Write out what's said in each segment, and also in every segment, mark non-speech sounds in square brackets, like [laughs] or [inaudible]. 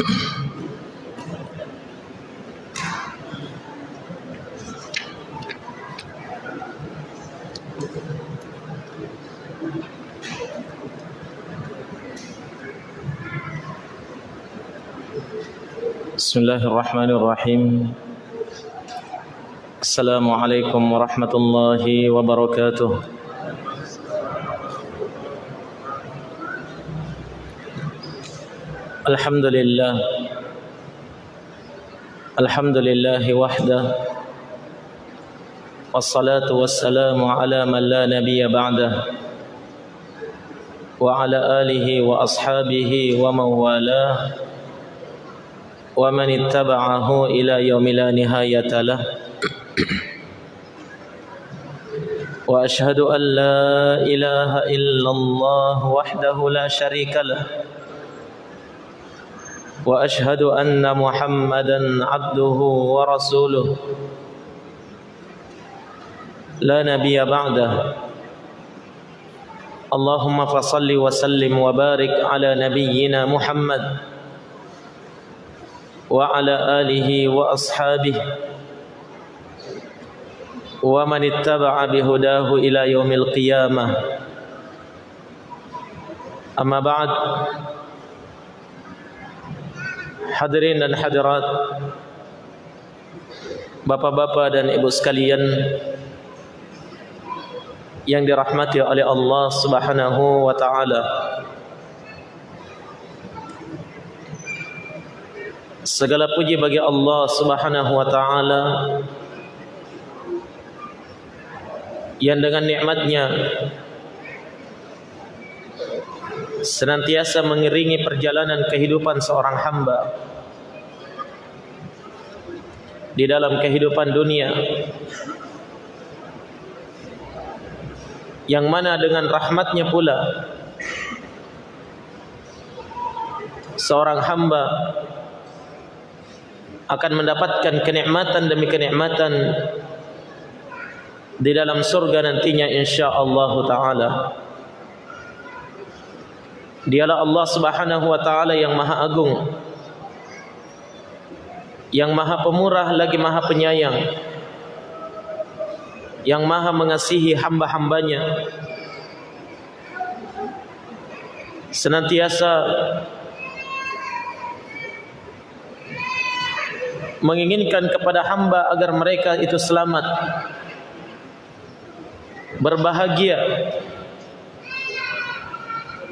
بسم الله الرحمن الرحيم السلام عليكم ورحمة الله وبركاته الحمد لله الحمد لله وحده والصلاة والسلام على من لا نبي بعده وعلى آله وأصحابه ومن والاه ومن اتبعه إلى يوم لا نهاية له. وأشهد أن لا إله إلا الله وحده لا شريك له. وأشهد أن محمدا عبده ورسوله. لا نبي بعده. اللهم فصل وسلم وبارك على نبينا محمد وعلى آله وأصحابه ومن اتبع بهداه إلى يوم القيامة. أما بعد Hadirin dan hadirat Bapak-bapak dan ibu sekalian Yang dirahmati oleh Allah subhanahu wa ta'ala. Segala puji bagi Allah Subhanahu wa taala yang dengan nikmatnya senantiasa mengiringi perjalanan kehidupan seorang hamba di dalam kehidupan dunia yang mana dengan rahmatnya pula seorang hamba akan mendapatkan kenikmatan demi kenikmatan di dalam surga nantinya insyaallah taala. Dialah Allah Subhanahu wa taala yang Maha Agung. Yang Maha Pemurah lagi Maha Penyayang. Yang Maha mengasihi hamba-hambanya. Senantiasa menginginkan kepada hamba agar mereka itu selamat berbahagia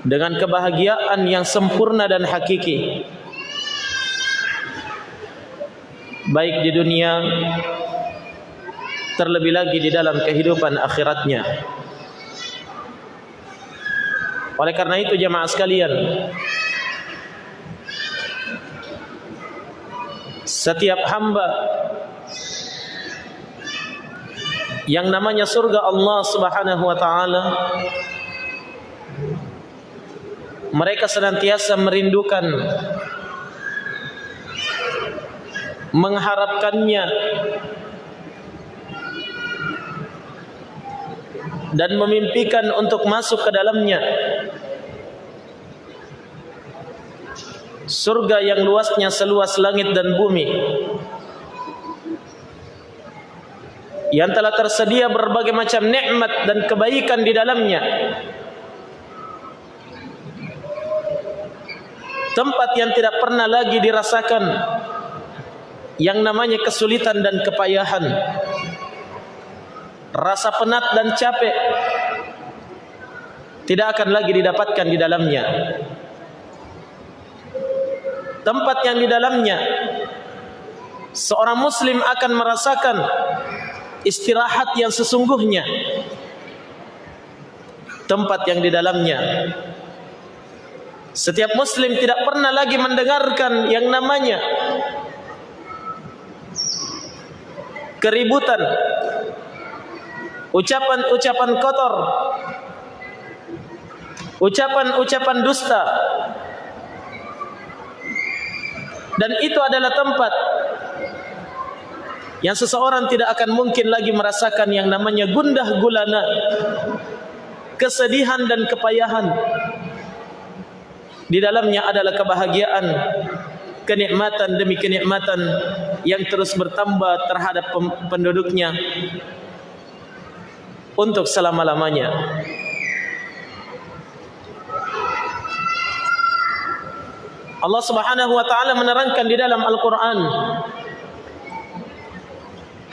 dengan kebahagiaan yang sempurna dan hakiki. Baik di dunia terlebih lagi di dalam kehidupan akhiratnya. Oleh karena itu jemaah sekalian setiap hamba yang namanya surga Allah Subhanahu wa taala mereka senantiasa merindukan mengharapkannya dan memimpikan untuk masuk ke dalamnya. Surga yang luasnya seluas langit dan bumi yang telah tersedia berbagai macam nikmat dan kebaikan di dalamnya tempat yang tidak pernah lagi dirasakan yang namanya kesulitan dan kepayahan rasa penat dan capek tidak akan lagi didapatkan di dalamnya. Tempat yang di dalamnya seorang muslim akan merasakan istirahat yang sesungguhnya. Tempat yang di dalamnya setiap muslim tidak pernah lagi mendengarkan yang namanya keributan ucapan-ucapan kotor ucapan-ucapan dusta. Dan itu adalah tempat yang seseorang tidak akan mungkin lagi merasakan yang namanya gundah gulana kesedihan dan kepayahan di dalamnya adalah kebahagiaan kenikmatan demi kenikmatan yang terus bertambah terhadap penduduknya untuk selama-lamanya. Allah Subhanahu wa taala menerangkan di dalam Al-Qur'an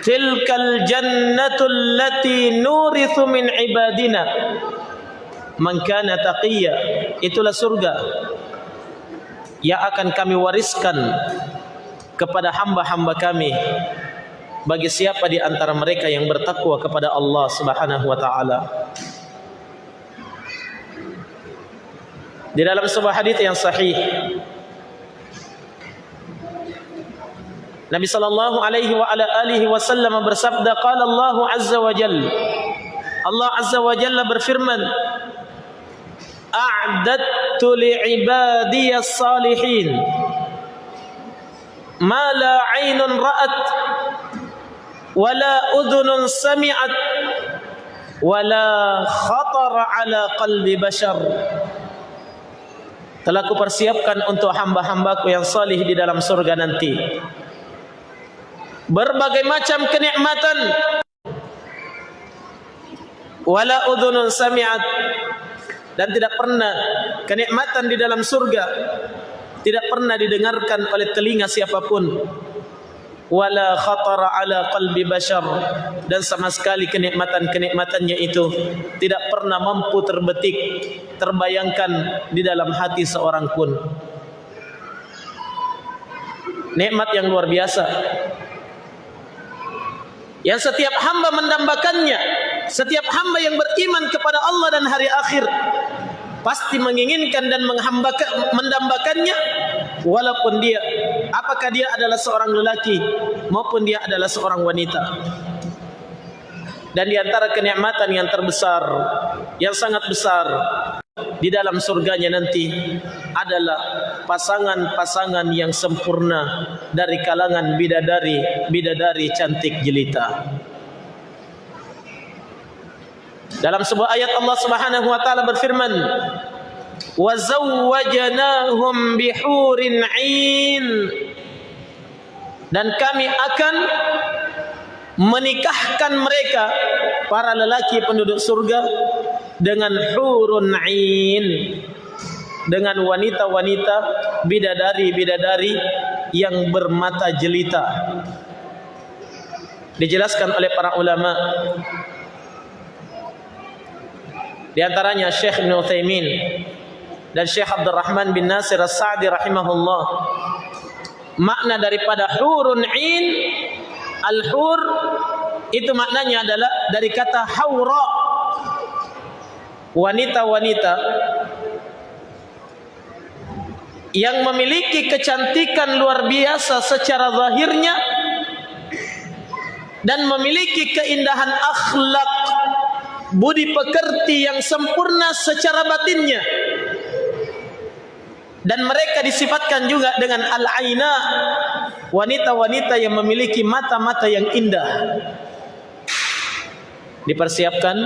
Tilkal jannatul lati nurithu min ibadina man kana taqiyya itulah surga yang akan kami wariskan kepada hamba-hamba kami bagi siapa di antara mereka yang bertakwa kepada Allah Subhanahu wa taala. Di dalam sebuah hadis yang sahih Nabi sallallahu alaihi wa ala alihi wasallam bersabda qala Allah azza wa jalla Allah azza wa jalla berfirman a'dadtu li'ibadiyas salihin ma la 'ainun ra'at wa la udhunun sami'at wa la khatara 'ala qalbi bashar. Telah kupersiapkan untuk hamba-hambaku yang salih di dalam surga nanti. Berbagai macam kenikmatan. Wala udhunun sami'at dan tidak pernah kenikmatan di dalam surga tidak pernah didengarkan oleh telinga siapapun. Wala khatara ala qalbi bashar. Dan sama sekali kenikmatan-kenikmatannya itu tidak pernah mampu terbetik terbayangkan di dalam hati seorang pun. Nikmat yang luar biasa yang setiap hamba mendambakannya setiap hamba yang beriman kepada Allah dan hari akhir pasti menginginkan dan mendambakannya walaupun dia apakah dia adalah seorang lelaki maupun dia adalah seorang wanita. Dan di antara kenikmatan yang terbesar yang sangat besar di dalam surganya nanti adalah pasangan-pasangan yang sempurna dari kalangan bidadari bidadari cantik jelita. Dalam sebuah ayat Allah Subhanahu wa taala berfirman wa zawwajnahum bihurin 'ain. Dan kami akan menikahkan mereka para lelaki penduduk surga dengan hurun 'ain dengan wanita-wanita bidadari-bidadari yang bermata jelita. Dijelaskan oleh para ulama. Di antaranya Syekh Ibn Uthaymin dan Syekh Abdul Rahman bin Nasir As-Sa'di rahimahullah. Makna daripada hurun 'ain al-hur itu maknanya adalah dari kata haura wanita-wanita yang memiliki kecantikan luar biasa secara zahirnya dan memiliki keindahan akhlak budi pekerti yang sempurna secara batinnya. Dan mereka disifatkan juga dengan al-aina wanita-wanita yang memiliki mata-mata yang indah. Dipersiapkan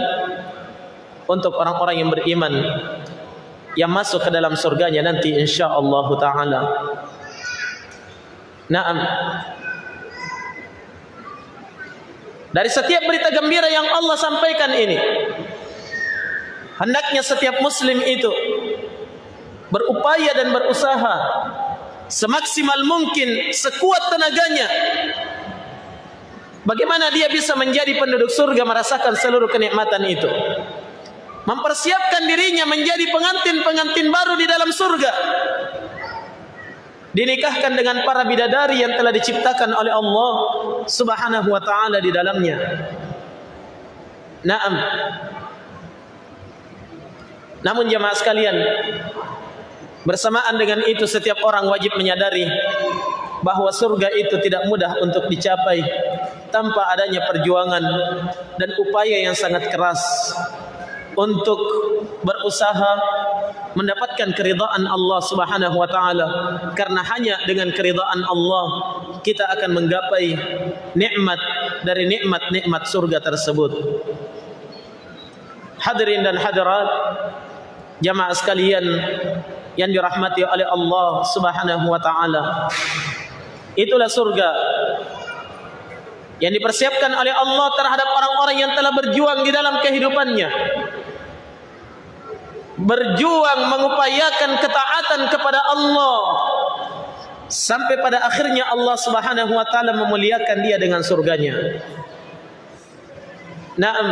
untuk orang-orang yang beriman yang masuk ke dalam surganya nanti insyaallah taala. Naam. Dari setiap berita gembira yang Allah sampaikan ini hendaknya setiap muslim itu berupaya dan berusaha semaksimal mungkin sekuat tenaganya bagaimana dia bisa menjadi penduduk surga merasakan seluruh kenikmatan itu mempersiapkan dirinya menjadi pengantin-pengantin baru di dalam surga. Dinikahkan dengan para bidadari yang telah diciptakan oleh Allah Subhanahu wa taala di dalamnya. Naam. Namun jemaah sekalian bersamaan dengan itu setiap orang wajib menyadari bahawa surga itu tidak mudah untuk dicapai tanpa adanya perjuangan dan upaya yang sangat keras untuk berusaha mendapatkan keridhaan Allah Subhanahu wa taala karena hanya dengan keridhaan Allah kita akan menggapai nikmat dari nikmat-nikmat surga tersebut hadirin dan hadirat jamaah sekalian yang dirahmati oleh Allah Subhanahu wa taala. Itulah surga yang dipersiapkan oleh Allah terhadap orang-orang yang telah berjuang di dalam kehidupannya. Berjuang mengupayakan ketaatan kepada Allah sampai pada akhirnya Allah Subhanahu wa taala memuliakan dia dengan surganya. Naam.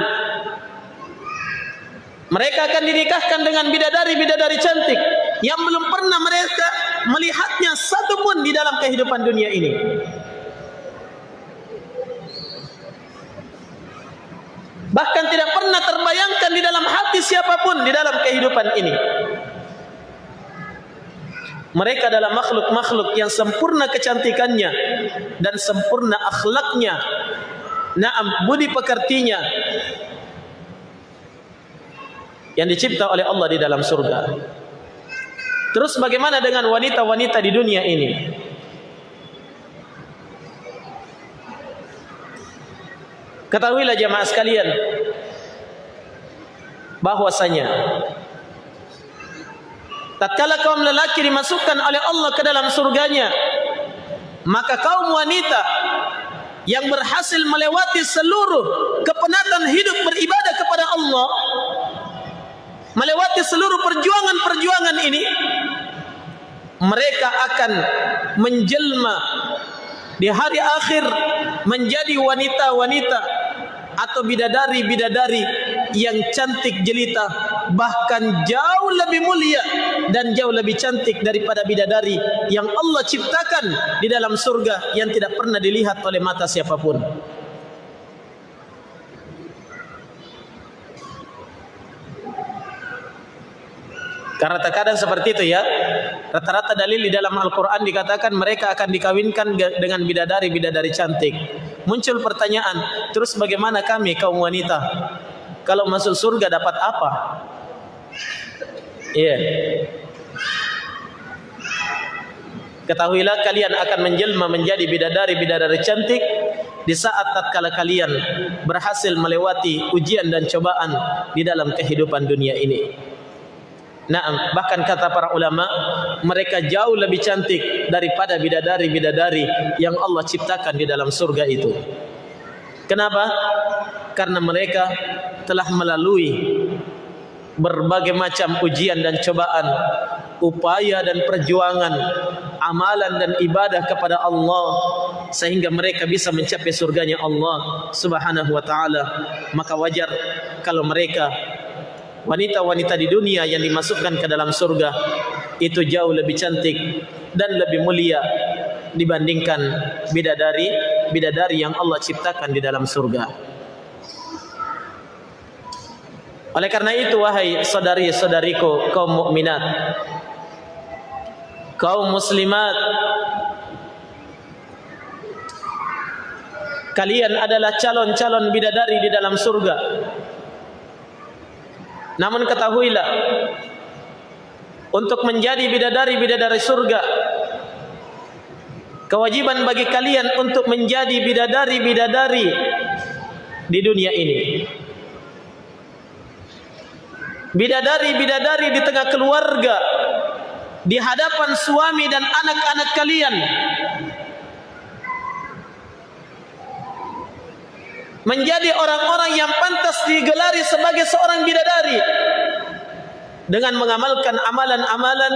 Mereka akan dinikahkan dengan bidadari-bidadari cantik yang belum pernah mereka melihatnya satu pun di dalam kehidupan dunia ini. Bahkan tidak pernah terbayangkan di dalam hati siapapun di dalam kehidupan ini. Mereka adalah makhluk-makhluk yang sempurna kecantikannya dan sempurna akhlaknya. Naam budi pekertinya yang dicipta oleh Allah di dalam surga. Terus bagaimana dengan wanita-wanita di dunia ini? Ketahuilah jemaah sekalian bahwasanya tatkala kaum lelaki dimasukkan oleh Allah ke dalam surganya maka kaum wanita yang berhasil melewati seluruh kepenatan hidup beribadah kepada Allah melewati seluruh perjuangan-perjuangan ini mereka akan menjelma di hari akhir menjadi wanita-wanita atau bidadari-bidadari yang cantik jelita bahkan jauh lebih mulia dan jauh lebih cantik daripada bidadari yang Allah ciptakan di dalam surga yang tidak pernah dilihat oleh mata siapapun. Karena terkadang seperti itu ya. Rata-rata dalil di dalam Al-Quran dikatakan mereka akan dikawinkan dengan bidadari-bidadari cantik. Muncul pertanyaan, terus bagaimana kami kaum wanita? Kalau masuk surga dapat apa? Iya. Yeah. Ketahuilah kalian akan menjelma menjadi bidadari-bidadari cantik di saat tatkala kalian berhasil melewati ujian dan cobaan di dalam kehidupan dunia ini. Naam, bahkan kata para ulama, mereka jauh lebih cantik daripada bidadari-bidadari yang Allah ciptakan di dalam surga itu. Kenapa? Karena mereka telah melalui berbagai macam ujian dan cobaan, upaya dan perjuangan, amalan dan ibadah kepada Allah sehingga mereka bisa mencapai surganya Allah Subhanahu wa taala. Maka wajar kalau mereka wanita-wanita di dunia yang dimasukkan ke dalam surga itu jauh lebih cantik dan lebih mulia dibandingkan bidadari bidadari yang Allah ciptakan di dalam surga. Oleh karena itu wahai saudari-saudariku kaum mukminat kaum muslimat kalian adalah calon-calon bidadari di dalam surga namun ketahuilah untuk menjadi bidadari-bidadari surga kewajiban bagi kalian untuk menjadi bidadari-bidadari di dunia ini. Bidadari-bidadari di tengah keluarga di hadapan suami dan anak-anak kalian menjadi orang-orang yang pantas digelari sebagai seorang bidadari dengan mengamalkan amalan-amalan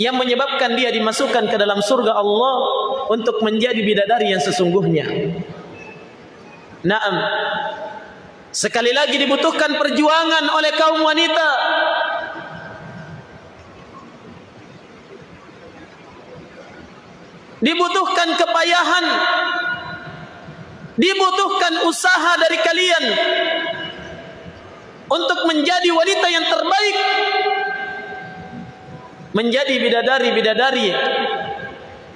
yang menyebabkan dia dimasukkan ke dalam surga Allah untuk menjadi bidadari yang sesungguhnya. Naam. Sekali lagi dibutuhkan perjuangan oleh kaum wanita. Dibutuhkan kepayahan dibutuhkan usaha dari kalian untuk menjadi wanita yang terbaik menjadi bidadari-bidadari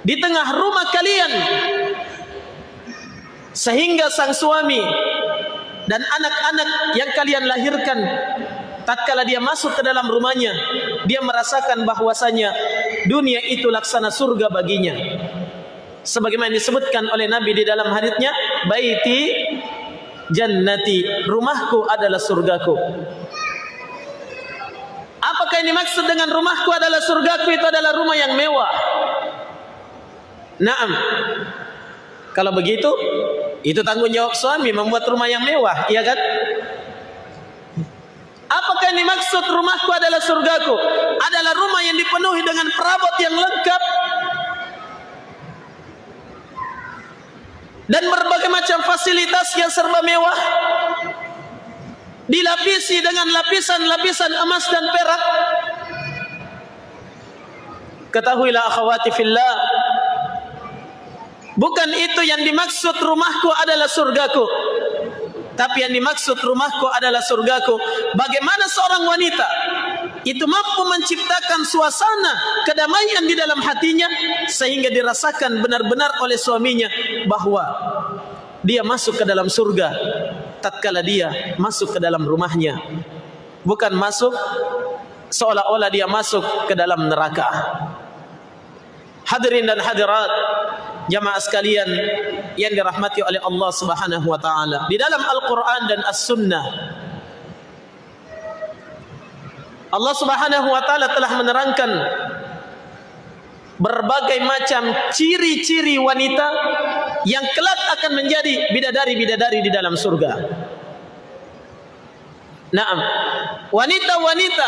di tengah rumah kalian sehingga sang suami dan anak-anak yang kalian lahirkan tatkala dia masuk ke dalam rumahnya dia merasakan bahwasanya dunia itu laksana surga baginya sebagaimana disebutkan oleh Nabi di dalam hadisnya baiti jannati rumahku adalah surgaku Apakah ini maksud dengan rumahku adalah surgaku itu adalah rumah yang mewah? Naam. Kalau begitu, itu tanggung jawab suami membuat rumah yang mewah, iya kan? Apakah ini maksud rumahku adalah surgaku? Adalah rumah yang dipenuhi dengan perabot yang lengkap dan berbagai macam fasilitas yang serba mewah. Dilapisi dengan lapisan-lapisan emas dan perak. Ketahuilah akhwati fillah bukan itu yang dimaksud rumahku adalah surgaku. Tapi yang dimaksud rumahku adalah surgaku. Bagaimana seorang wanita itu mampu menciptakan suasana kedamaian di dalam hatinya sehingga dirasakan benar-benar oleh suaminya bahwa dia masuk ke dalam surga tatkala dia masuk ke dalam rumahnya. Bukan masuk seolah-olah dia masuk ke dalam neraka. Hadirin dan hadirat jamaah sekalian yang dirahmati oleh Allah Subhanahu wa taala. Di dalam Al-Qur'an dan As-Sunnah Allah Subhanahu wa taala telah menerangkan berbagai macam ciri-ciri wanita yang kelak akan menjadi bidadari-bidadari di dalam surga. Naam. Wanita-wanita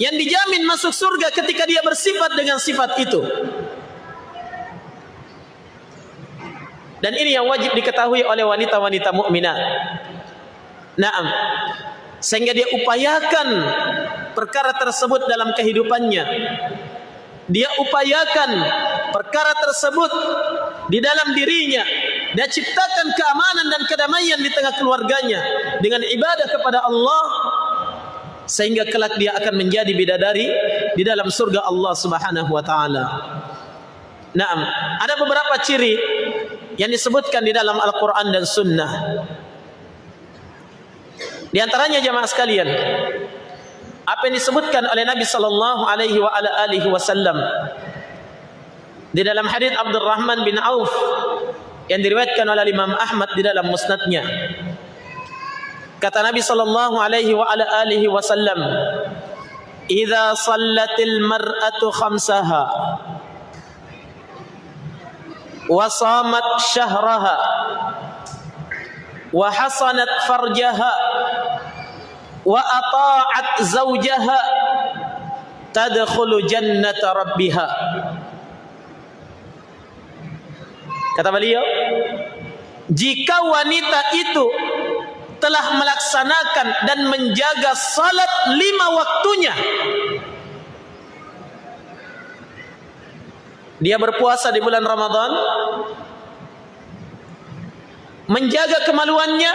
yang dijamin masuk surga ketika dia bersifat dengan sifat itu. Dan ini yang wajib diketahui oleh wanita-wanita mukminat. Naam sehingga dia upayakan perkara tersebut dalam kehidupannya dia upayakan perkara tersebut di dalam dirinya dia ciptakan keamanan dan kedamaian di tengah keluarganya dengan ibadah kepada Allah sehingga kelak dia akan menjadi bidadari di dalam surga Allah Subhanahu wa taala. Naam, ada beberapa ciri yang disebutkan di dalam Al-Qur'an dan Sunnah. Di antaranya jemaah sekalian, apa yang disebutkan oleh Nabi sallallahu alaihi wasallam di dalam hadis Abdurrahman bin Auf yang diriwayatkan oleh Imam Ahmad di dalam musnadnya. Kata Nabi sallallahu alaihi wasallam, "Idza sallatil mar'atu khamsaha shahraha wa hasanat farjaha wa ata'at zawjaha tadkhulu jannata rabbiha. Kata beliau jika wanita itu telah melaksanakan dan menjaga salat lima waktunya dia berpuasa di bulan Ramadan menjaga kemaluannya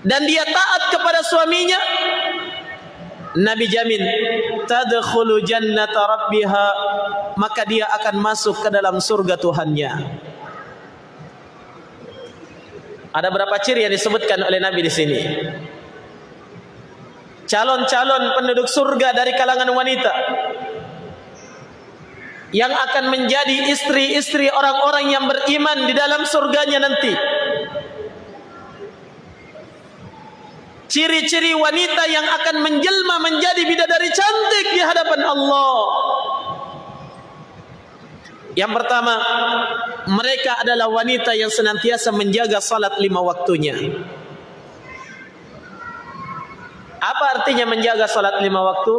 dan dia taat kepada suaminya. Nabi jamin tadkhulu jannata rabbiha. Maka dia akan masuk ke dalam surga Tuhannya. Ada berapa ciri yang disebutkan oleh Nabi di sini? Calon-calon penduduk surga dari kalangan wanita yang akan menjadi istri-istri orang-orang yang beriman di dalam surganya nanti ciri-ciri wanita yang akan menjelma menjadi bidadari cantik di hadapan Allah. Yang pertama, mereka adalah wanita yang senantiasa menjaga salat lima waktunya. Apa artinya menjaga salat lima waktu?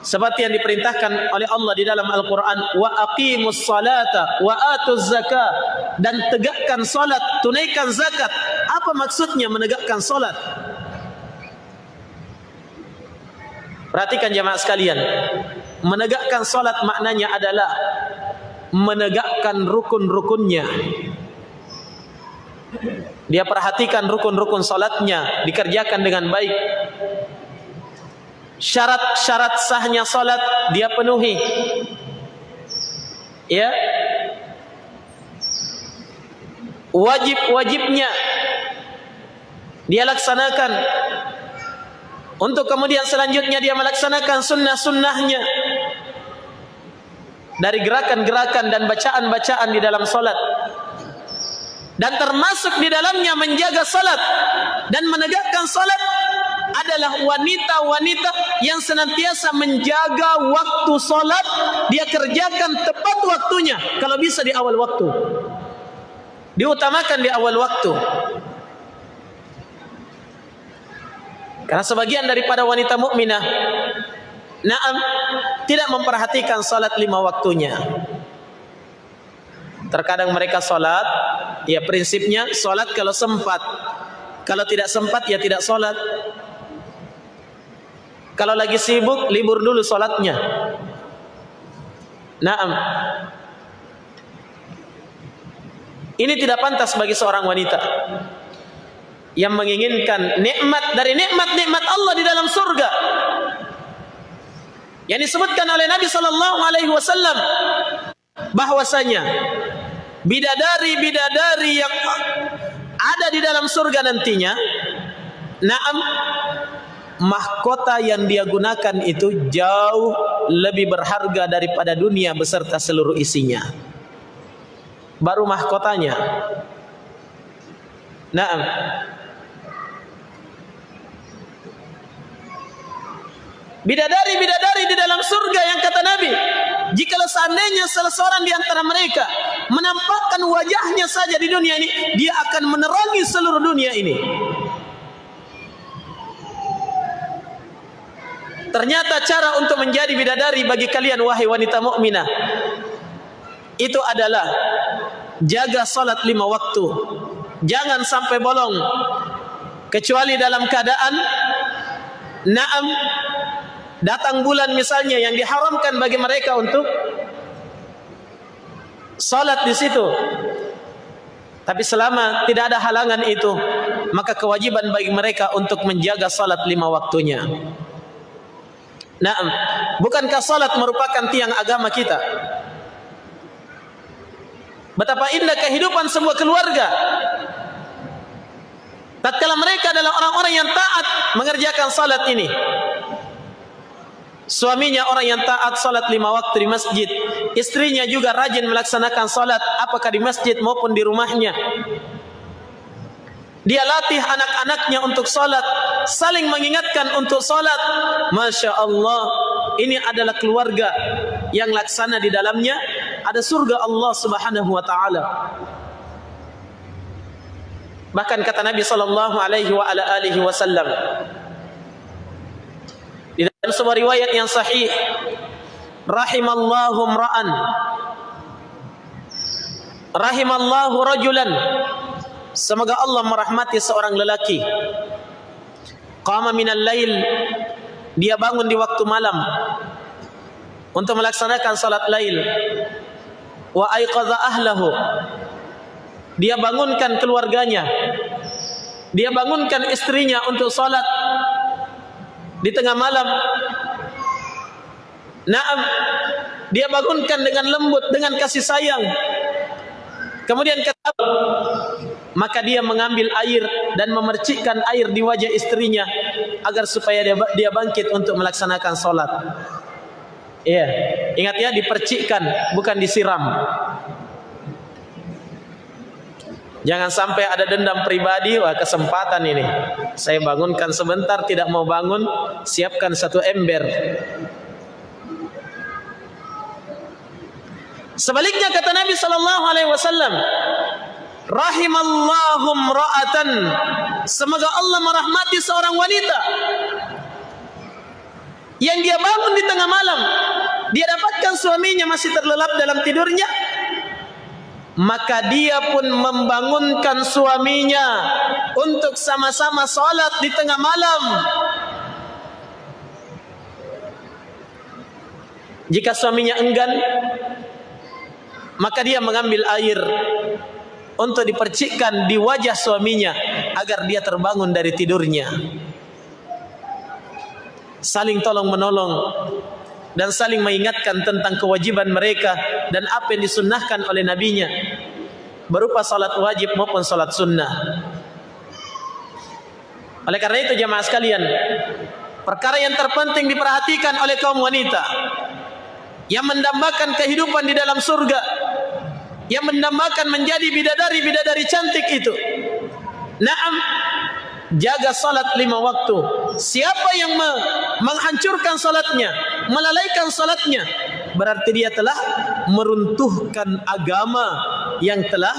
Seperti yang diperintahkan oleh Allah di dalam Al-Quran wa aqimus salata wa atuz zakat dan tegakkan salat tunaikan zakat. Apa maksudnya menegakkan salat? Perhatikan jemaah sekalian. Menegakkan salat maknanya adalah menegakkan rukun-rukunnya. Dia perhatikan rukun-rukun salatnya dikerjakan dengan baik syarat-syarat sahnya salat dia penuhi. Ya. Wajib-wajibnya dia laksanakan. Untuk kemudian selanjutnya dia melaksanakan sunnah-sunnahnya. Dari gerakan-gerakan dan bacaan-bacaan di dalam salat. Dan termasuk di dalamnya menjaga salat dan menegakkan salat adalah wanita-wanita yang senantiasa menjaga waktu solat. Dia kerjakan tepat waktunya. Kalau bisa di awal waktu. Diutamakan di awal waktu. Karena sebagian daripada wanita mukminah, naam tidak memperhatikan salat lima waktunya. Terkadang mereka salat, ya prinsipnya salat kalau sempat. Kalau tidak sempat ya tidak salat. Kalau lagi sibuk libur dulu salatnya. Naam. Ini tidak pantas bagi seorang wanita yang menginginkan nikmat dari nikmat-nikmat Allah di dalam surga yang disebutkan oleh Nabi sallallahu alaihi wasallam bahwasanya bidadari-bidadari yang ada di dalam surga nantinya naam mahkota yang dia gunakan itu jauh lebih berharga daripada dunia beserta seluruh isinya. Baru mahkotanya. Naam. Bidadari-bidadari di dalam surga yang kata Nabi. Jika seandainya salah seorang di antara mereka Menampakkan wajahnya saja di dunia ini Dia akan menerangi seluruh dunia ini Ternyata cara untuk menjadi bidadari bagi kalian wahai wanita mukminah Itu adalah Jaga salat lima waktu. Jangan sampai bolong. Kecuali dalam keadaan Naam datang bulan misalnya yang diharamkan bagi mereka untuk salat di situ. Tapi selama tidak ada halangan itu maka kewajiban bagi mereka untuk menjaga salat lima waktunya nah bukankah salat merupakan tiang agama kita betapa indah kehidupan sebuah keluarga tatkala mereka adalah orang-orang yang taat mengerjakan salat ini Suaminya orang yang taat salat lima waktu di masjid. Istrinya juga rajin melaksanakan salat apakah di masjid maupun di rumahnya. Dia latih anak-anaknya untuk salat, saling mengingatkan untuk salat. Masya Allah, ini adalah keluarga yang laksana di dalamnya ada surga Allah Subhanahu Wa Taala. Bahkan kata Nabi Sallallahu Alaihi Wasallam, di dalam sebuah riwayat yang sahih rahimallahu ra'an rahimallahu rajulan semoga Allah merahmati seorang lelaki. Qama minal lail. Dia bangun di waktu malam untuk melaksanakan salat lail. Wa aiqadha ahlahu. Dia bangunkan keluarganya. Dia bangunkan istrinya untuk salat di tengah malam. Naam. Dia bangunkan dengan lembut dengan kasih sayang kemudian kata maka dia mengambil air dan memercikkan air di wajah istrinya agar supaya dia dia bangkit untuk melaksanakan salat iya ingat ya dipercikkan bukan disiram Jangan sampai ada dendam pribadi, wah kesempatan ini. Saya bangunkan sebentar, tidak mau bangun, siapkan satu ember. Sebaliknya kata Nabi sallallahu alaihi wasallam, rahimallahu ra'atan. Semoga Allah merahmati seorang wanita yang dia bangun di tengah malam, dia dapatkan suaminya masih terlelap dalam tidurnya, maka dia pun membangunkan suaminya untuk sama-sama salat di tengah malam jika suaminya enggan maka dia mengambil air untuk dipercikkan di wajah suaminya agar dia terbangun dari tidurnya saling tolong menolong dan saling mengingatkan tentang kewajiban mereka dan apa yang disunnahkan oleh nabinya berupa salat wajib maupun salat sunnah. Oleh karena itu jemaah sekalian, perkara yang terpenting diperhatikan oleh kaum wanita yang mendambakan kehidupan di dalam surga, yang mendambakan menjadi bidadari-bidadari cantik itu. Naam, jaga salat lima waktu. Siapa yang menghancurkan salatnya melalaikan salatnya berarti dia telah meruntuhkan agama yang telah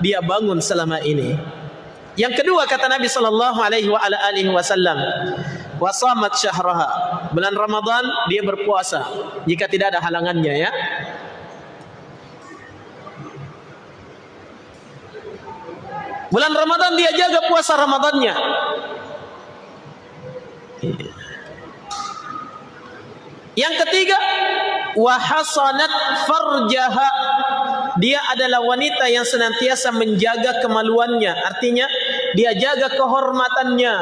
dia bangun selama ini. Yang kedua kata Nabi sallallahu alaihi wasallam wasamat syahraha. Bulan Ramadan dia berpuasa. Jika tidak ada halangannya ya Bulan Ramadan dia jaga puasa Ramadannya. Yang ketiga, wahasanat farjaha. Dia adalah wanita yang senantiasa menjaga kemaluannya. Artinya, dia jaga kehormatannya.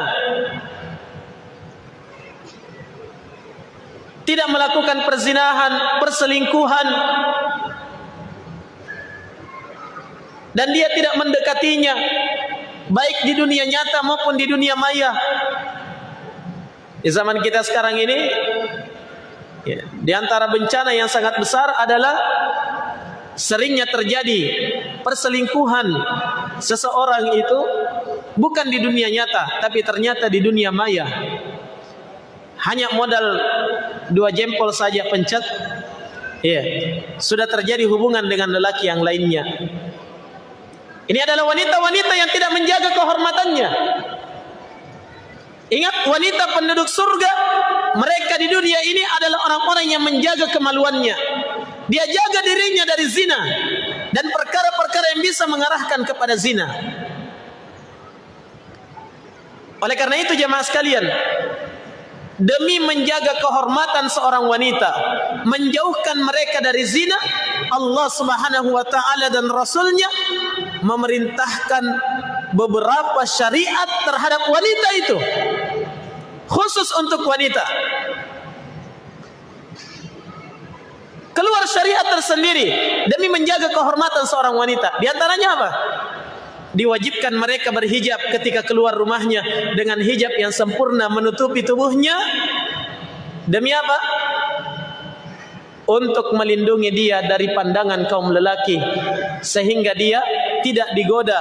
Tidak melakukan perzinahan, perselingkuhan. Dan dia tidak mendekatinya. Baik di dunia nyata maupun di dunia maya. Di zaman kita sekarang ini, Ya. Di antara bencana yang sangat besar adalah seringnya terjadi perselingkuhan seseorang itu bukan di dunia nyata tapi ternyata di dunia maya. Hanya modal dua jempol saja pencet ya sudah terjadi hubungan dengan lelaki yang lainnya. Ini adalah wanita-wanita yang tidak menjaga kehormatannya. Ingat wanita penduduk surga mereka di dunia ini adalah orang-orang yang menjaga kemaluannya. Dia jaga dirinya dari zina dan perkara-perkara yang bisa mengarahkan kepada zina. Oleh karena itu jemaah sekalian, demi menjaga kehormatan seorang wanita, menjauhkan mereka dari zina, Allah Subhanahu wa taala dan rasulnya memerintahkan beberapa syariat terhadap wanita itu khusus untuk wanita. Keluar syariat tersendiri demi menjaga kehormatan seorang wanita. Di antaranya apa? Diwajibkan mereka berhijab ketika keluar rumahnya dengan hijab yang sempurna menutupi tubuhnya. Demi apa? Untuk melindungi dia dari pandangan kaum lelaki sehingga dia tidak digoda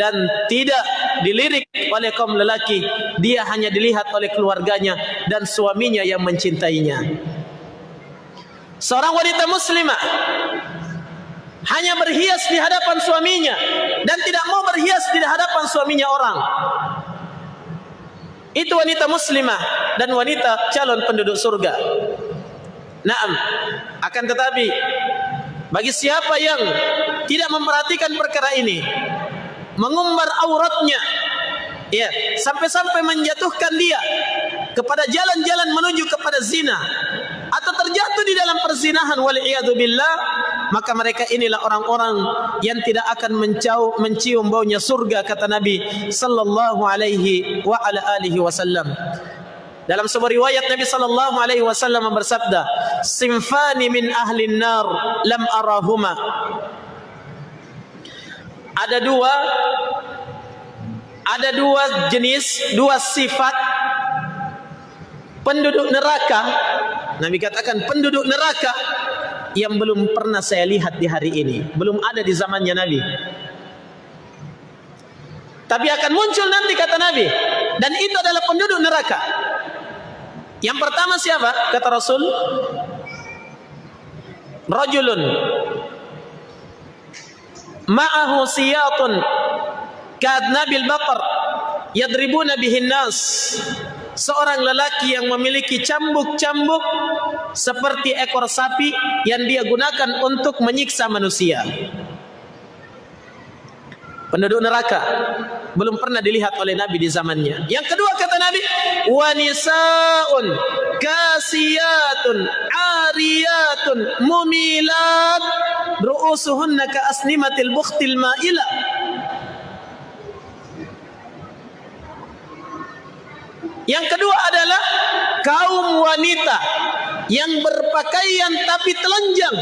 dan tidak dilirik oleh kaum lelaki. Dia hanya dilihat oleh keluarganya dan suaminya yang mencintainya. Seorang wanita muslimah hanya berhias di hadapan suaminya dan tidak mau berhias di hadapan suaminya orang. Itu wanita muslimah dan wanita calon penduduk surga. Naam akan tetapi bagi siapa yang tidak memperhatikan perkara ini mengumbar auratnya ya sampai-sampai menjatuhkan dia kepada jalan-jalan menuju kepada zina atau terjatuh di dalam perzinahan wal billah maka mereka inilah orang-orang yang tidak akan mencium, mencium baunya surga kata Nabi sallallahu alaihi wa ala alihi wasallam dalam sebuah riwayat Nabi sallallahu alaihi wasallam bersabda simfani min ahli nar lam arahuma. Ada dua ada dua jenis dua sifat penduduk neraka. Nabi katakan penduduk neraka yang belum pernah saya lihat di hari ini belum ada di zamannya Nabi. Tapi akan muncul nanti kata Nabi. Dan itu adalah penduduk neraka yang pertama siapa? Kata Rasul rajulun ma'ahu siyatun kadnabil baqar yadribuna bihin nas seorang lelaki yang memiliki cambuk-cambuk seperti ekor sapi yang dia gunakan untuk menyiksa manusia penduduk neraka belum pernah dilihat oleh Nabi di zamannya. Yang kedua kata Nabi, wanisaun kasiyatun ariyatun mumilat ru'usuhunna ka asnimatil bukhtil ma'ila. Yang kedua adalah kaum wanita yang berpakaian tapi telanjang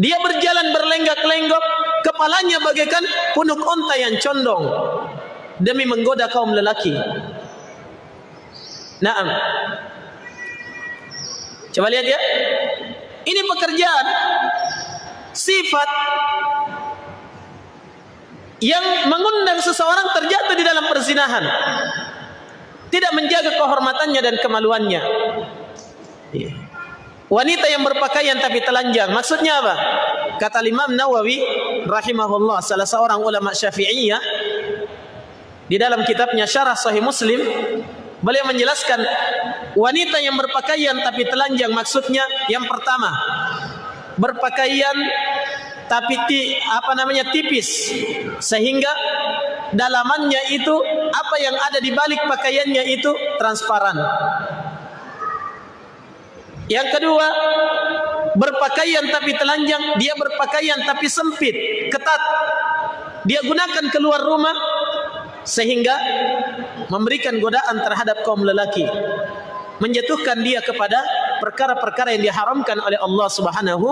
Dia berjalan berlenggak-lenggok, kepalanya bagaikan punuk onta yang condong demi menggoda kaum lelaki. Naam. Coba lihat ya. Ini pekerjaan sifat yang mengundang seseorang terjatuh di dalam perzinahan. Tidak menjaga kehormatannya dan kemaluannya. Iya. Wanita yang berpakaian tapi telanjang, maksudnya apa? Kata Imam Nawawi rahimahullah, salah seorang ulama Syafi'iyah di dalam kitabnya Syarah Sahih Muslim, beliau menjelaskan wanita yang berpakaian tapi telanjang maksudnya yang pertama berpakaian tapi ti, apa namanya tipis sehingga dalamannya itu apa yang ada di balik pakaiannya itu transparan. Yang kedua, berpakaian tapi telanjang, dia berpakaian tapi sempit, ketat. Dia gunakan keluar rumah sehingga memberikan godaan terhadap kaum lelaki menjatuhkan dia kepada perkara-perkara yang diharamkan oleh Allah Subhanahu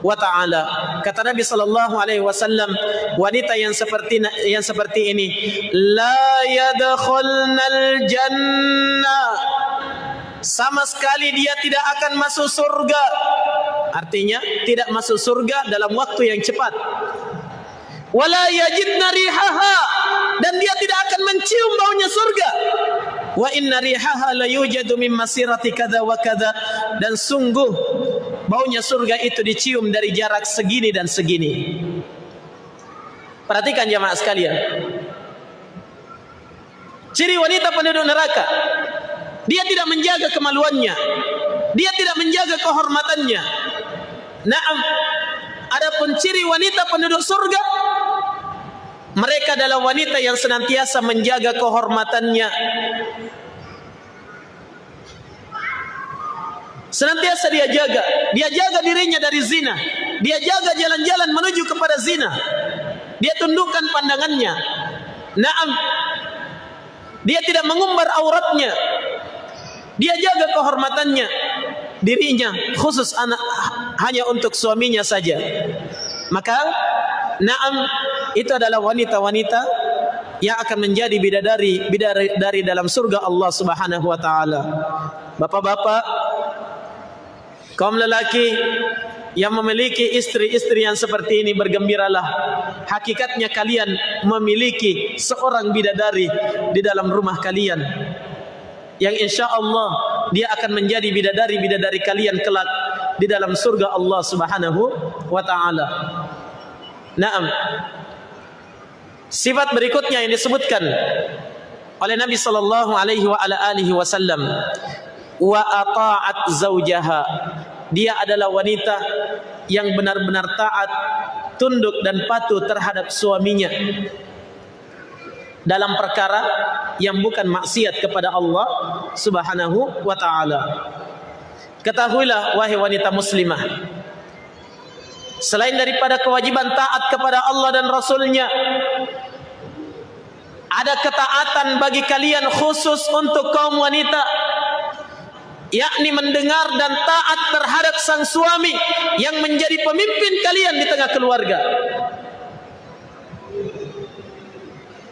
wa taala. Kata Nabi sallallahu alaihi wasallam, wanita yang seperti yang seperti ini la yadkhulnal jannah. Sama sekali dia tidak akan masuk surga. Artinya tidak masuk surga dalam waktu yang cepat. Wala yajidna rihaha. Dan dia tidak akan mencium baunya surga. Wa inna rihaha la yujadu min masirati kadza wa kadza dan sungguh baunya surga itu dicium dari jarak segini dan segini. Perhatikan jemaah sekalian. Ciri wanita penduduk neraka dia tidak menjaga kemaluannya dia tidak menjaga kehormatannya na'am adapun ciri wanita penduduk surga mereka adalah wanita yang senantiasa menjaga kehormatannya. Senantiasa dia jaga. Dia jaga dirinya dari zina. Dia jaga jalan-jalan menuju kepada zina. Dia tundukkan pandangannya. Naam. Dia tidak mengumbar auratnya. Dia jaga kehormatannya. Dirinya khusus anak hanya untuk suaminya saja. Maka Naam itu adalah wanita-wanita yang akan menjadi bidadari bidadari dalam surga Allah Subhanahu wa taala. Bapak-bapak, kaum lelaki yang memiliki istri-istri yang seperti ini bergembiralah. Hakikatnya kalian memiliki seorang bidadari di dalam rumah kalian. Yang insya Allah dia akan menjadi bidadari-bidadari kalian kelak di dalam surga Allah Subhanahu wa taala. Naam. Sifat berikutnya yang disebutkan oleh Nabi sallallahu alaihi wa ala alihi wasallam wa ata'at zaujaha. Dia adalah wanita yang benar-benar taat, tunduk dan patuh terhadap suaminya dalam perkara yang bukan maksiat kepada Allah Subhanahu wa taala. Ketahuilah wahai wanita muslimah, selain daripada kewajiban taat kepada Allah dan Rasulnya ada ketaatan bagi kalian khusus untuk kaum wanita yakni mendengar dan taat terhadap sang suami yang menjadi pemimpin kalian di tengah keluarga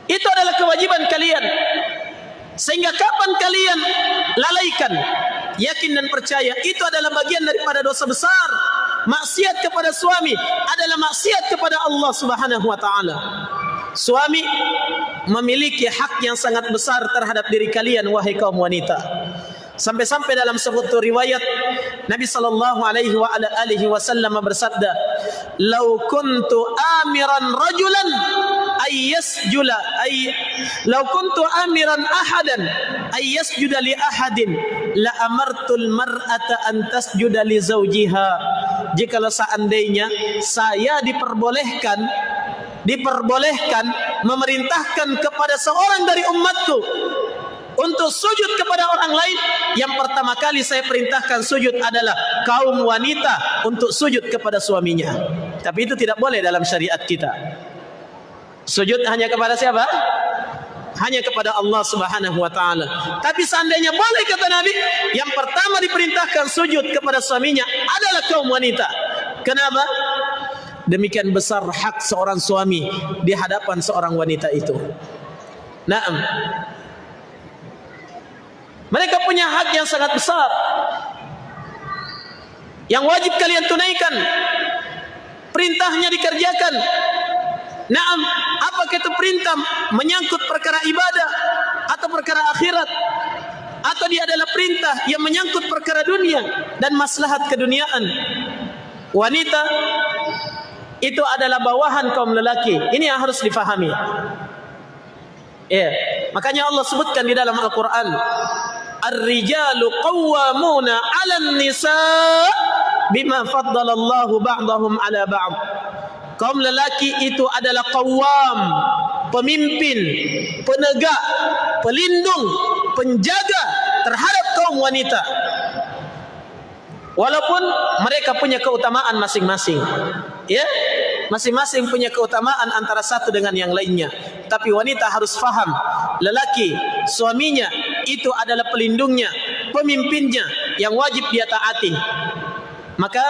itu adalah kewajiban kalian sehingga kapan kalian lalaikan yakin dan percaya itu adalah bagian daripada dosa besar maksiat kepada suami adalah maksiat kepada Allah Subhanahu wa taala. Suami memiliki hak yang sangat besar terhadap diri kalian wahai kaum wanita. Sampai-sampai dalam sebuah riwayat Nabi sallallahu alaihi wa ala alihi wasallam bersabda, "Lau kuntu amiran rajulan ay yasjula ay law kuntu amiran ahadan ay yasjuda li ahadin la amartul mar'ata an tasjuda li zawjiha." Jika seandainya saya diperbolehkan diperbolehkan memerintahkan kepada seorang dari umatku untuk sujud kepada orang lain yang pertama kali saya perintahkan sujud adalah kaum wanita untuk sujud kepada suaminya tapi itu tidak boleh dalam syariat kita sujud hanya kepada siapa hanya kepada Allah Subhanahu wa taala tapi seandainya boleh kata Nabi yang pertama diperintahkan sujud kepada suaminya adalah kaum wanita kenapa demikian besar hak seorang suami di hadapan seorang wanita itu Naam mereka punya hak yang sangat besar. Yang wajib kalian tunaikan. Perintahnya dikerjakan. Naam, apa itu perintah menyangkut perkara ibadah atau perkara akhirat? Atau dia adalah perintah yang menyangkut perkara dunia dan maslahat keduniaan? Wanita itu adalah bawahan kaum lelaki. Ini yang harus difahami. Ya, makanya Allah sebutkan di dalam Al-Qur'an, "Ar-rijalu qawwamuna 'alan nisa' bima faddala Allahu ba'dahum 'ala ba'd." Kaum lelaki itu adalah kawam, pemimpin, penegak, pelindung, penjaga terhadap kaum wanita. Walaupun mereka punya keutamaan masing-masing. Ya, masing-masing punya keutamaan antara satu dengan yang lainnya. Tapi wanita harus faham, lelaki, suaminya itu adalah pelindungnya, pemimpinnya yang wajib dia taati. Maka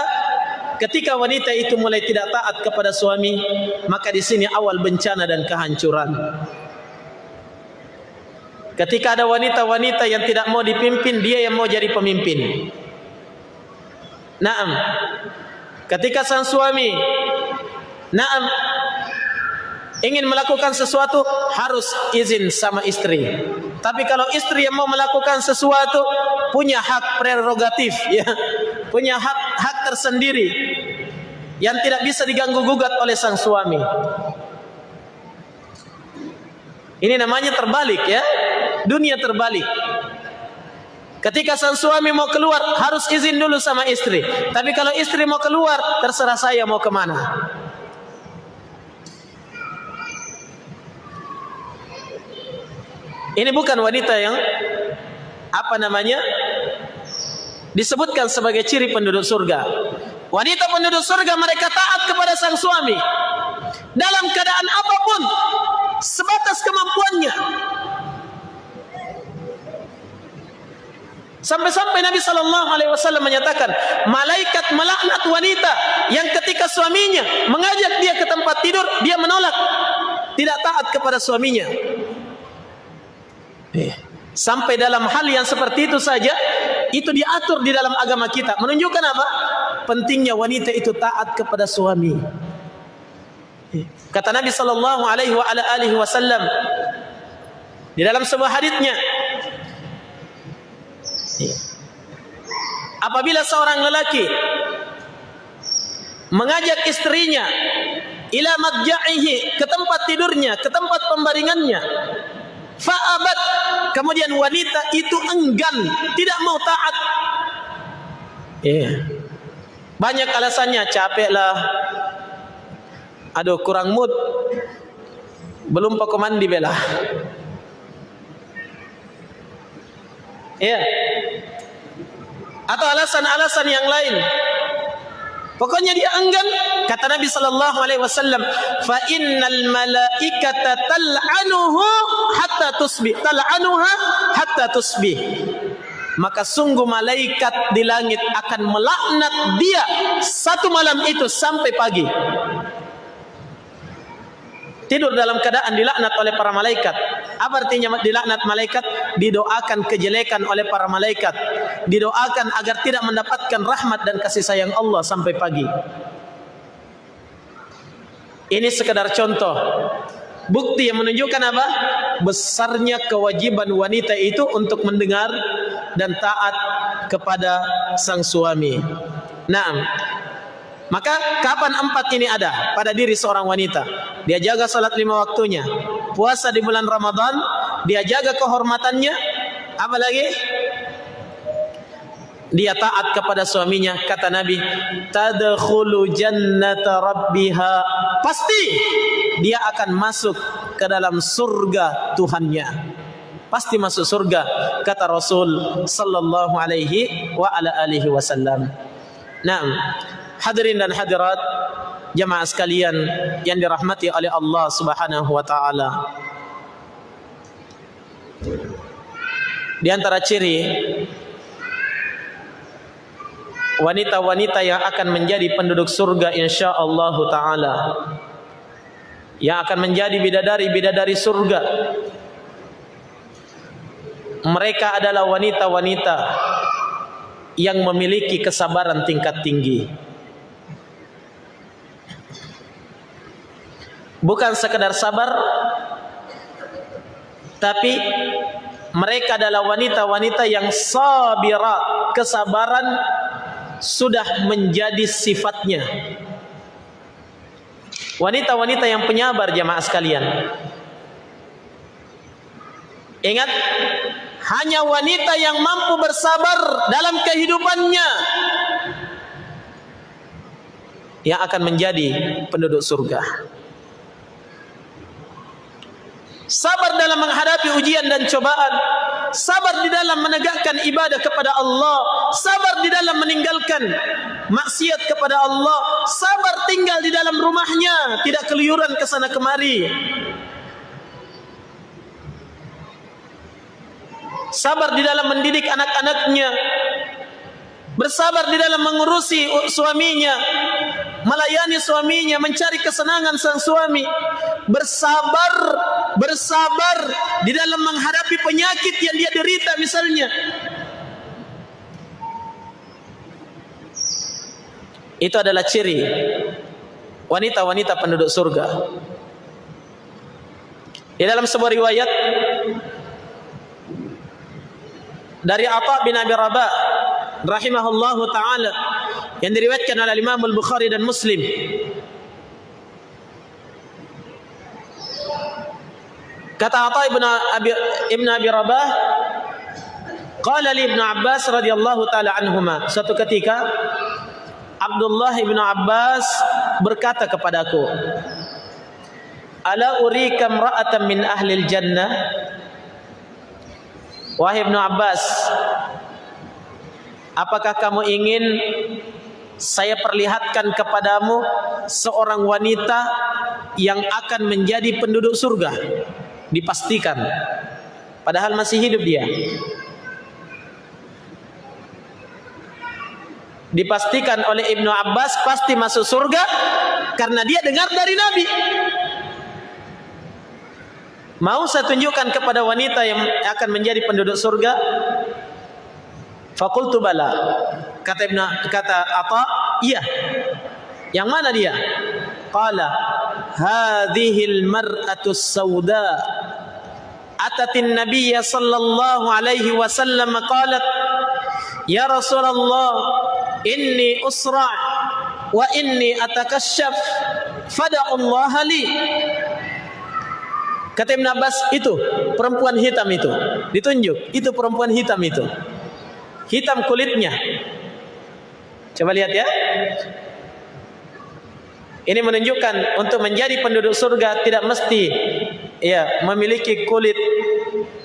ketika wanita itu mulai tidak taat kepada suami, maka di sini awal bencana dan kehancuran. Ketika ada wanita-wanita yang tidak mau dipimpin, dia yang mau jadi pemimpin. Naam. Ketika sang suami Naam ingin melakukan sesuatu harus izin sama istri. Tapi kalau istri yang mau melakukan sesuatu punya hak prerogatif ya punya hak hak tersendiri yang tidak bisa diganggu gugat oleh sang suami. Ini namanya terbalik ya. Dunia terbalik. Ketika sang suami mau keluar harus izin dulu sama istri. Tapi kalau istri mau keluar terserah saya mau ke mana. Ini bukan wanita yang apa namanya disebutkan sebagai ciri penduduk surga. Wanita penduduk surga mereka taat kepada sang suami dalam keadaan apapun sebatas kemampuannya. Sampai-sampai Nabi sallallahu alaihi wasallam menyatakan, malaikat melaknat wanita yang ketika suaminya mengajak dia ke tempat tidur, dia menolak, tidak taat kepada suaminya. Eh, sampai dalam hal yang seperti itu saja itu diatur di dalam agama kita. Menunjukkan apa? Pentingnya wanita itu taat kepada suami. Kata Nabi sallallahu alaihi wasallam di dalam sebuah hadisnya apabila seorang lelaki mengajak istrinya ila madja'ihi ke tempat tidurnya ke tempat pembaringannya fa'abat kemudian wanita itu enggan tidak mau taat yeah. banyak alasannya capeklah aduh kurang mood belum pakai mandi bela ya yeah. atau alasan-alasan yang lain Pokoknya dia enggan kata Nabi sallallahu alaihi wasallam fa innal malaikata tal'anuhu hatta tusbih. Tal'anuha hatta tusbih. Maka sungguh malaikat di langit akan melaknat dia satu malam itu sampai pagi tidur dalam keadaan dilaknat oleh para malaikat. Apa artinya dilaknat malaikat? Didoakan kejelekan oleh para malaikat. Didoakan agar tidak mendapatkan rahmat dan kasih sayang Allah sampai pagi. Ini sekedar contoh. Bukti yang menunjukkan apa? Besarnya kewajiban wanita itu untuk mendengar dan taat kepada sang suami. Nah, Maka kapan empat ini ada pada diri seorang wanita? Dia jaga salat lima waktunya, puasa di bulan Ramadan, dia jaga kehormatannya, apa lagi? Dia taat kepada suaminya, kata Nabi, tadkhulu jannata rabbiha. Pasti dia akan masuk ke dalam surga Tuhannya. Pasti masuk surga, kata Rasul sallallahu alaihi wa ala alihi wasallam. Naam. Hadirin dan hadirat jemaah sekalian yang dirahmati oleh Allah Subhanahu wa taala. Di antara ciri wanita-wanita yang akan menjadi penduduk surga insyaallah taala yang akan menjadi bidadari-bidadari surga mereka adalah wanita-wanita yang memiliki kesabaran tingkat tinggi bukan sekadar sabar tapi mereka adalah wanita-wanita yang sabira. Kesabaran sudah menjadi sifatnya. Wanita-wanita yang penyabar jamaah sekalian. Ingat hanya wanita yang mampu bersabar dalam kehidupannya yang akan menjadi penduduk surga. Sabar dalam menghadapi ujian dan cobaan, sabar di dalam menegakkan ibadah kepada Allah, sabar di dalam meninggalkan maksiat kepada Allah, sabar tinggal di dalam rumahnya, tidak keluyuran ke sana kemari. Sabar di dalam mendidik anak-anaknya, bersabar di dalam mengurusi suaminya, melayani suaminya, mencari kesenangan sang suami, bersabar, bersabar di dalam menghadapi penyakit yang dia derita misalnya. Itu adalah ciri wanita-wanita penduduk surga. Di dalam sebuah riwayat dari Atha bin Abi Rabah rahimahullahu taala yang diriwayatkan oleh Imam Al-Bukhari dan Muslim. Kata Atha ibn Abi ibn Abi Rabah qala li ibn Abbas radhiyallahu taala anhuma. Suatu ketika Abdullah ibn Abbas berkata kepadaku Ala urika imra'atan min ahli al-jannah Wahai Ibn Abbas Apakah kamu ingin saya perlihatkan kepadamu seorang wanita yang akan menjadi penduduk surga? Dipastikan. Padahal masih hidup dia. Dipastikan oleh Ibnu Abbas pasti masuk surga karena dia dengar dari Nabi. Mau saya tunjukkan kepada wanita yang akan menjadi penduduk surga? Fakultu bala. Kata Ibn kata apa? Iya. Yang mana dia? Qala hadhil mar'atu sauda atatin nabiyya sallallahu alaihi wasallam qalat ya rasulullah inni usra wa inni atakashaf fada Allah li kata Ibn Abbas itu perempuan hitam itu ditunjuk itu perempuan hitam itu hitam kulitnya. Coba lihat ya. Ini menunjukkan untuk menjadi penduduk surga tidak mesti ya memiliki kulit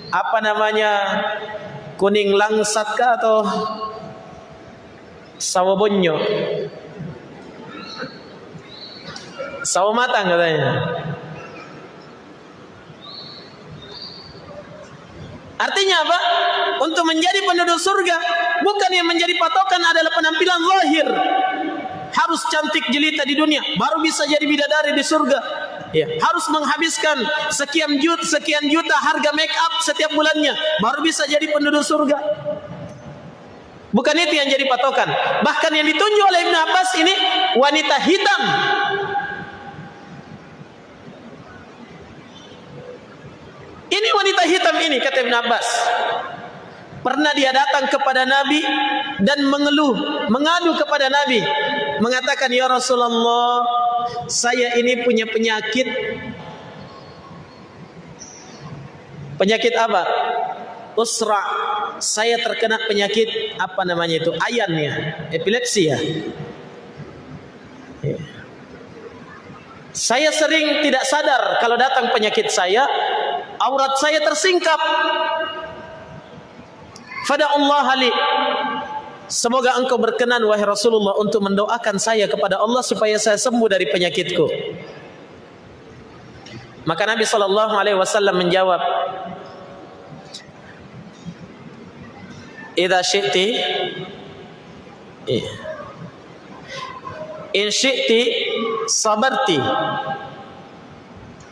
apa namanya kuning langsat ke atau sawo bonyo. Sawo matang katanya. Artinya apa? Untuk menjadi penduduk surga bukan yang menjadi patokan adalah penampilan lahir. Harus cantik jelita di dunia baru bisa jadi bidadari di surga. Ya, harus menghabiskan sekian juta sekian juta harga make up setiap bulannya baru bisa jadi penduduk surga. Bukan itu yang jadi patokan. Bahkan yang ditunjuk oleh Ibn Abbas ini wanita hitam Ini wanita hitam ini kata Ibn Abbas. Pernah dia datang kepada Nabi dan mengeluh, mengadu kepada Nabi, mengatakan ya Rasulullah, saya ini punya penyakit. Penyakit apa? Usra. Saya terkena penyakit apa namanya itu? Ayan ya, epilepsi ya. ya. Saya sering tidak sadar kalau datang penyakit saya, aurat saya tersingkap. Fada Allah Ali. Semoga engkau berkenan wahai Rasulullah untuk mendoakan saya kepada Allah supaya saya sembuh dari penyakitku. Maka Nabi sallallahu alaihi wasallam menjawab, "Idza syi'ti In syi'ti sabarti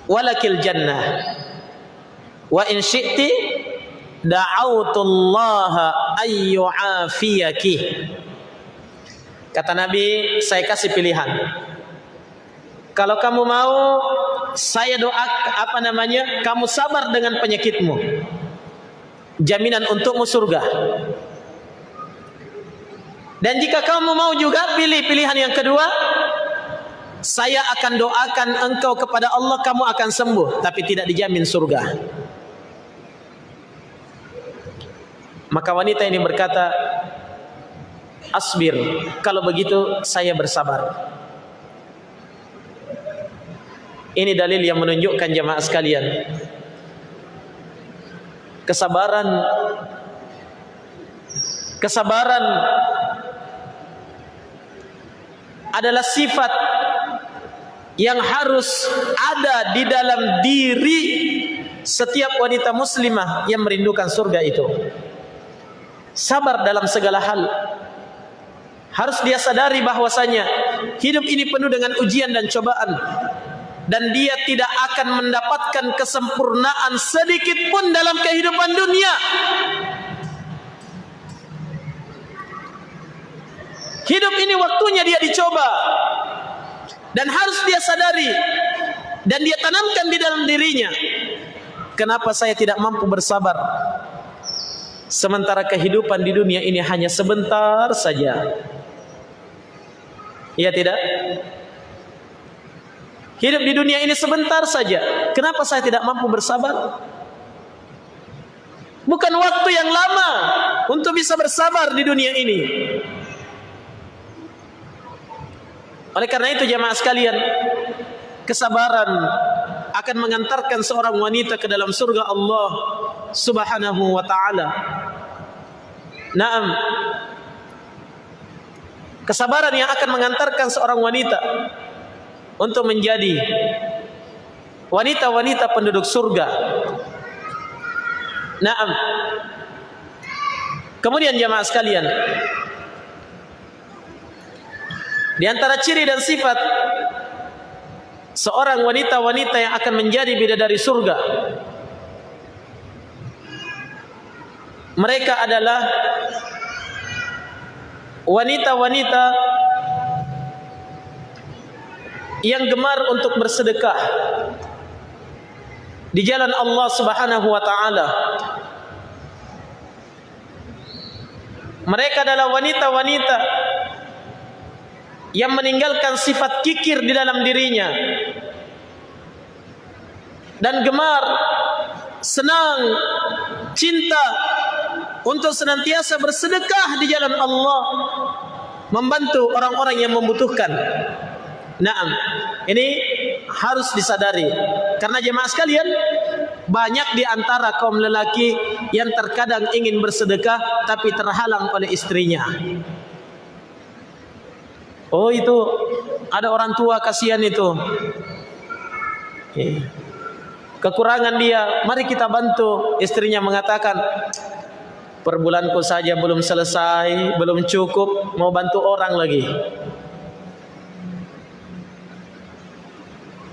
walakil jannah wa in syi'ti da'autu Allah ayyu'afiyaki kata Nabi saya kasih pilihan. Kalau kamu mau saya doa apa namanya kamu sabar dengan penyakitmu. Jaminan untukmu surga. Dan jika kamu mau juga pilih pilihan yang kedua. Saya akan doakan engkau kepada Allah kamu akan sembuh. Tapi tidak dijamin surga maka wanita ini berkata asbir kalau begitu saya bersabar. Ini dalil yang menunjukkan jemaah sekalian kesabaran kesabaran adalah sifat yang harus ada di dalam diri setiap wanita muslimah yang merindukan surga itu sabar dalam segala hal harus dia sadari bahwasanya hidup ini penuh dengan ujian dan cobaan dan dia tidak akan mendapatkan kesempurnaan sedikit pun dalam kehidupan dunia. Hidup ini waktunya dia dicoba dan harus dia sadari dan dia tanamkan di dalam dirinya. Kenapa saya tidak mampu bersabar? Sementara kehidupan di dunia ini hanya sebentar saja. Iya tidak? Hidup di dunia ini sebentar saja. Kenapa saya tidak mampu bersabar? Bukan waktu yang lama untuk bisa bersabar di dunia ini. Oleh karena itu jemaah sekalian, kesabaran akan mengantarkan seorang wanita ke dalam surga Allah Subhanahu wa taala. Naam. Kesabaran yang akan mengantarkan seorang wanita untuk menjadi wanita-wanita penduduk surga. Naam. Kemudian jemaah sekalian, di antara ciri dan sifat seorang wanita-wanita yang akan menjadi bidadari surga, mereka adalah wanita-wanita yang gemar untuk bersedekah di jalan Allah Subhanahu wa taala. Mereka adalah wanita-wanita yang meninggalkan sifat kikir di dalam dirinya dan gemar senang cinta untuk senantiasa bersedekah di jalan Allah membantu orang-orang yang membutuhkan Naam. Ini harus disadari. Karena jemaah sekalian, banyak di antara kaum lelaki yang terkadang ingin bersedekah tapi terhalang oleh istrinya. Oh itu ada orang tua kasihan itu. Kekurangan dia, mari kita bantu. Istrinya mengatakan, per bulanku saja belum selesai, belum cukup, mau bantu orang lagi.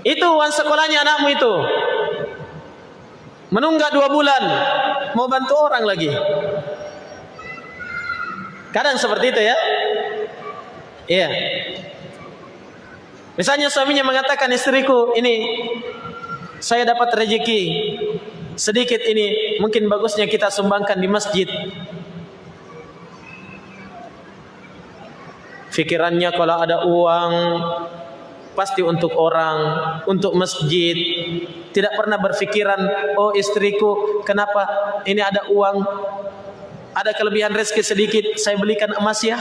Itu uang sekolahnya anakmu itu. Menunggak dua bulan. Mau bantu orang lagi. Kadang seperti itu ya. Iya. Misalnya suaminya mengatakan istriku ini saya dapat rezeki sedikit ini mungkin bagusnya kita sumbangkan di masjid. Fikirannya kalau ada uang pasti untuk orang, untuk masjid. Tidak pernah berfikiran, oh istriku, kenapa ini ada uang, ada kelebihan rezeki sedikit, saya belikan emas ya.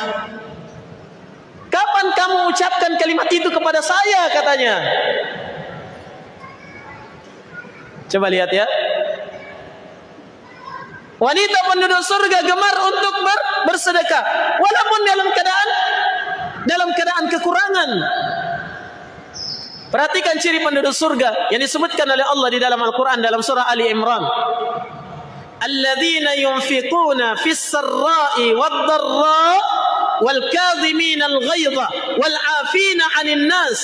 Kapan kamu ucapkan kalimat itu kepada saya katanya? Coba lihat ya. Wanita penduduk surga gemar untuk ber bersedekah walaupun dalam keadaan dalam keadaan kekurangan. Perhatikan ciri penduduk surga yang disebutkan oleh Allah di dalam Al-Quran dalam surah Ali Imran. Alladzina yunfiquna fis sarra'i wad dharra wal kadhimin al ghaidha wal 'afina 'anil nas.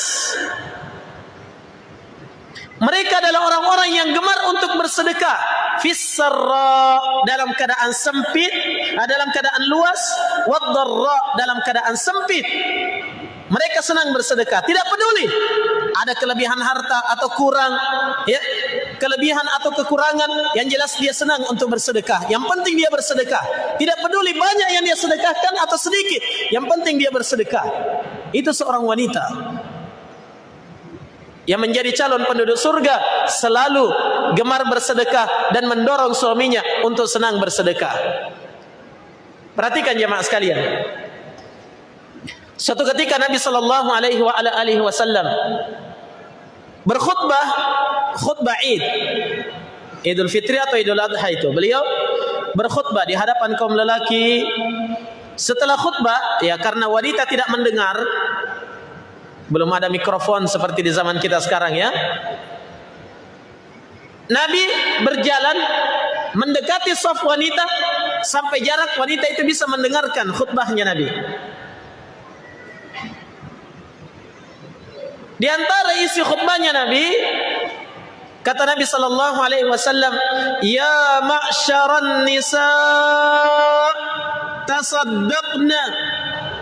Mereka adalah orang-orang yang gemar untuk bersedekah fis sarra dalam keadaan sempit, dalam keadaan luas, wad dharra dalam keadaan sempit. Mereka senang bersedekah, tidak peduli ada kelebihan harta atau kurang, ya, kelebihan atau kekurangan, yang jelas dia senang untuk bersedekah. Yang penting dia bersedekah. Tidak peduli banyak yang dia sedekahkan atau sedikit. Yang penting dia bersedekah. Itu seorang wanita yang menjadi calon penduduk surga selalu gemar bersedekah dan mendorong suaminya untuk senang bersedekah. Perhatikan jemaah sekalian. Suatu ketika Nabi sallallahu alaihi wasallam berkhutbah khutbah Id. Idul Fitri atau Idul Adha itu. Beliau berkhutbah di hadapan kaum lelaki. Setelah khutbah, ya karena wanita tidak mendengar, belum ada mikrofon seperti di zaman kita sekarang ya. Nabi berjalan mendekati saf wanita sampai jarak wanita itu bisa mendengarkan khutbahnya Nabi. Di antara isi khutbahnya Nabi kata Nabi sallallahu alaihi wasallam ya ma'syaran nisa tasaddaqna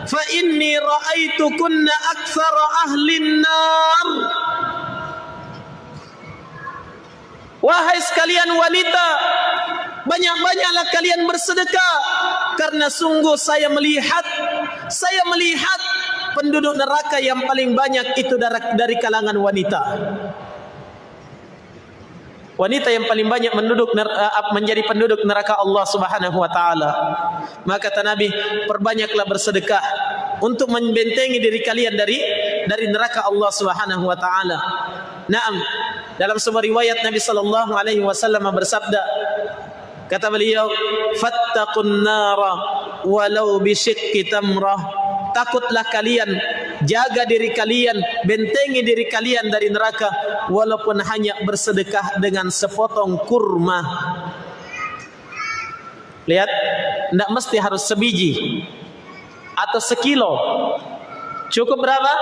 fa inni ra'aitukunna aktsara ahli an-nar Wahai sekalian wanita banyak-banyaklah kalian bersedekah karena sungguh saya melihat saya melihat penduduk neraka yang paling banyak itu dari kalangan wanita. Wanita yang paling banyak menduduk eh, menjadi penduduk neraka Allah Subhanahu wa taala. Maka kata Nabi, perbanyaklah bersedekah untuk membentengi diri kalian dari dari neraka Allah Subhanahu wa taala. Naam. Dalam sebuah riwayat Nabi sallallahu alaihi wasallam bersabda, kata beliau, "Fattaqun nara walau bi syiqqi tamrah." Takutlah kalian. Jaga diri kalian bentengi diri kalian dari neraka walaupun hanya bersedekah dengan sepotong kurma. Lihat tidak mesti harus sebiji atau sekilo. Cukup berapa?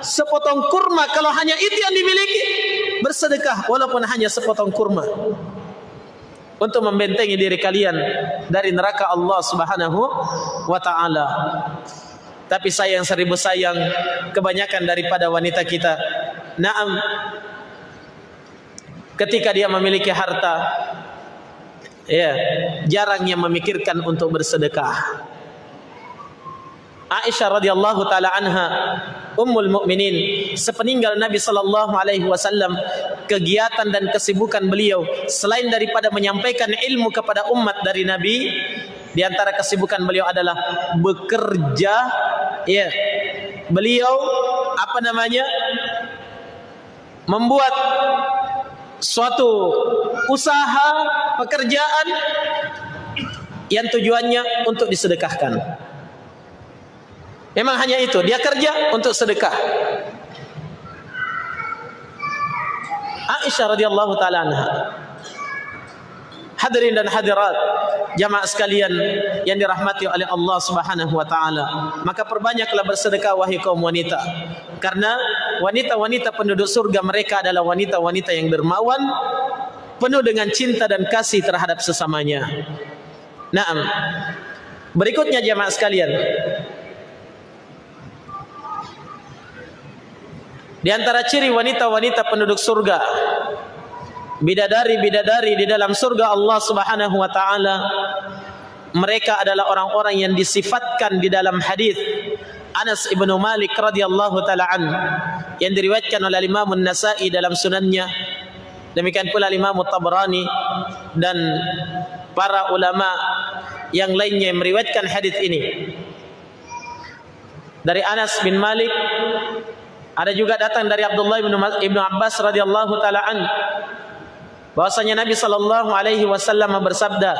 Sepotong kurma. Kalau hanya itu yang dimiliki bersedekah walaupun hanya sepotong kurma. Untuk membentengi diri kalian dari neraka Allah Subhanahu wa taala tapi sayang seribu sayang kebanyakan daripada wanita kita. Naam. Ketika dia memiliki harta ya jarangnya memikirkan untuk bersedekah. Aisyah radhiyallahu taala anha ummul mukminin sepeninggal Nabi sallallahu alaihi wasallam kegiatan dan kesibukan beliau selain daripada menyampaikan ilmu kepada umat dari Nabi di antara kesibukan beliau adalah bekerja ya. Beliau apa namanya? membuat suatu usaha pekerjaan yang tujuannya untuk disedekahkan. Memang hanya itu, dia kerja untuk sedekah. Aisyah radhiyallahu taala anha Hadirin dan hadirat jamaah sekalian yang dirahmati oleh Allah Subhanahu wa taala. Maka perbanyaklah bersedekah wahai kaum wanita. Karena wanita-wanita penduduk surga mereka adalah wanita-wanita yang dermawan, penuh dengan cinta dan kasih terhadap sesamanya. Naam. Berikutnya jamaah sekalian. Di antara ciri wanita-wanita penduduk surga bidadari-bidadari di dalam surga Allah Subhanahu wa taala mereka adalah orang-orang yang disifatkan di dalam hadis Anas ibn Malik radhiyallahu taala an yang diriwayatkan oleh Imam An-Nasa'i dalam sunannya. Demikian pula Imam Tabrani dan para ulama yang lainnya yang meriwayatkan hadis ini. Dari Anas bin Malik ada juga datang dari Abdullah bin Abbas radhiyallahu taala an bahwasanya Nabi sallallahu alaihi wasallam bersabda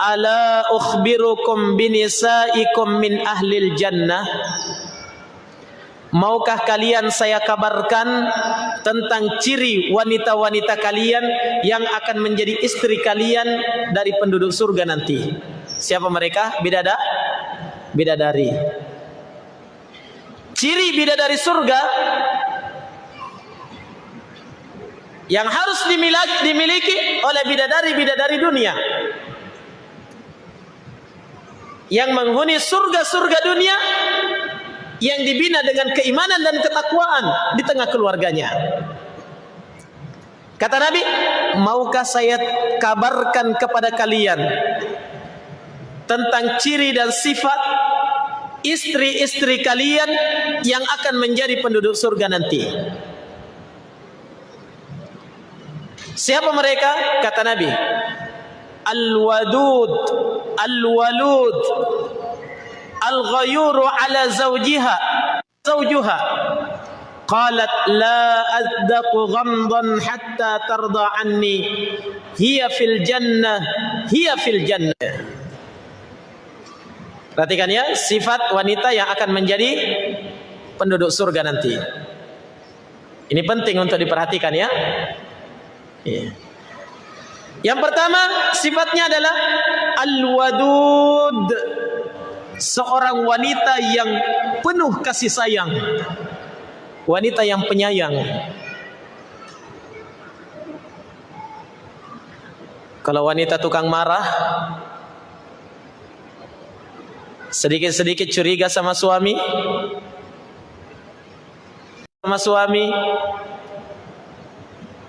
Ala ukhbirukum binisaikum min ahlil jannah Maukah kalian saya kabarkan tentang ciri wanita-wanita kalian yang akan menjadi istri kalian dari penduduk surga nanti? Siapa mereka? Bidada? Bidadari. Ciri bidadari surga yang harus dimiliki, dimiliki oleh bidadari-bidadari dunia yang menghuni surga-surga dunia yang dibina dengan keimanan dan ketakwaan di tengah keluarganya. Kata Nabi, maukah saya kabarkan kepada kalian tentang ciri dan sifat istri-istri kalian yang akan menjadi penduduk surga nanti? Siapa mereka? Kata Nabi, Al-Wadud, Al-Walud, Al-Ghayuru ala zawjiha, zawjuha. قالت لا أذق غمضا حتى ترضى عني هي في الجنة هي في الجنة Perhatikan ya, sifat wanita yang akan menjadi penduduk surga nanti. Ini penting untuk diperhatikan ya. ya. Yang pertama, sifatnya adalah al-wadud. Seorang wanita yang penuh kasih sayang wanita yang penyayang. Kalau wanita tukang marah, sedikit-sedikit curiga sama suami, sama suami,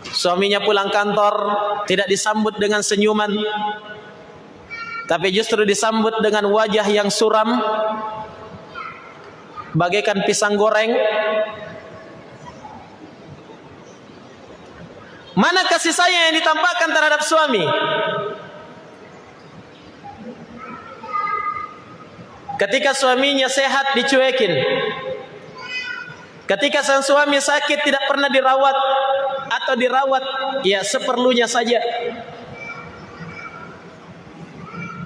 suaminya pulang kantor tidak disambut dengan senyuman, tapi justru disambut dengan wajah yang suram, bagaikan pisang goreng, Mana kasih sayang yang ditampakkan terhadap suami? Ketika suaminya sehat dicuekin. Ketika sang suami sakit tidak pernah dirawat atau dirawat ya seperlunya saja.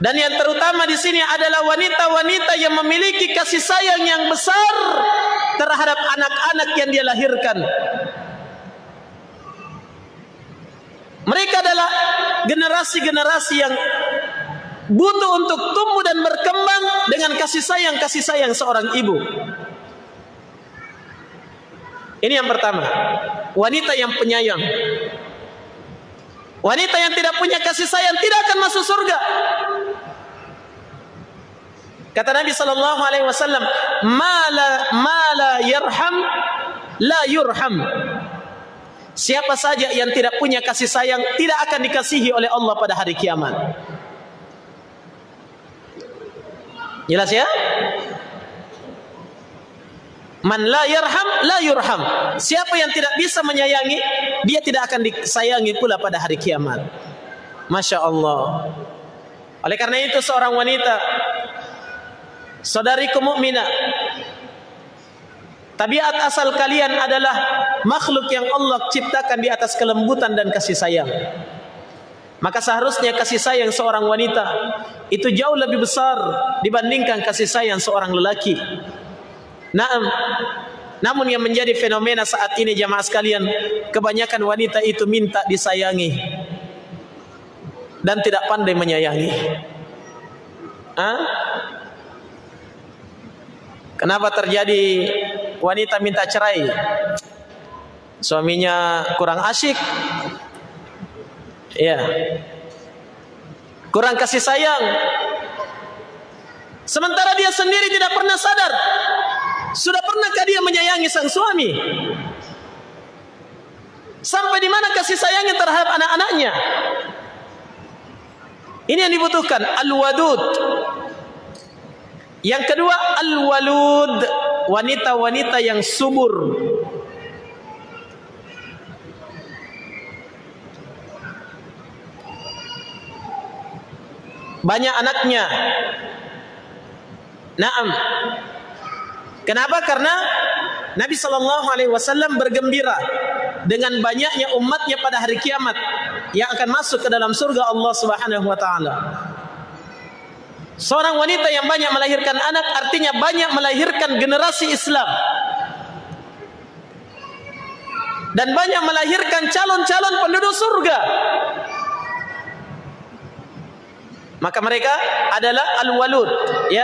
Dan yang terutama di sini adalah wanita-wanita yang memiliki kasih sayang yang besar terhadap anak-anak yang dia lahirkan. Mereka adalah generasi-generasi yang butuh untuk tumbuh dan berkembang dengan kasih sayang kasih sayang seorang ibu. Ini yang pertama, wanita yang penyayang. Wanita yang tidak punya kasih sayang tidak akan masuk surga. Kata Nabi sallallahu alaihi wasallam, "Mala mala yarham la yurham." Siapa saja yang tidak punya kasih sayang tidak akan dikasihi oleh Allah pada hari kiamat. Jelas ya? Man la yarham la yurham. Siapa yang tidak bisa menyayangi, dia tidak akan disayangi pula pada hari kiamat. Masya Allah. Oleh karena itu seorang wanita, saudari mukminah, Tabiat asal kalian adalah makhluk yang Allah ciptakan di atas kelembutan dan kasih sayang. Maka seharusnya kasih sayang seorang wanita itu jauh lebih besar dibandingkan kasih sayang seorang lelaki. Naam. Namun yang menjadi fenomena saat ini jamaah sekalian, kebanyakan wanita itu minta disayangi dan tidak pandai menyayangi. Hah? Kenapa terjadi wanita minta cerai? Suaminya kurang asyik. Ya. Kurang kasih sayang. Sementara dia sendiri tidak pernah sadar. Sudah pernahkah dia menyayangi sang suami? Sampai di mana kasih sayangnya terhadap anak-anaknya? Ini yang dibutuhkan al-wadud. Yang kedua al-walud, wanita-wanita yang subur. Banyak anaknya. Naam. Kenapa? Karena Nabi sallallahu alaihi wasallam bergembira dengan banyaknya umatnya pada hari kiamat yang akan masuk ke dalam surga Allah Subhanahu wa taala. Seorang wanita yang banyak melahirkan anak artinya banyak melahirkan generasi Islam. Dan banyak melahirkan calon-calon penduduk surga. Maka mereka adalah al-walud, ya.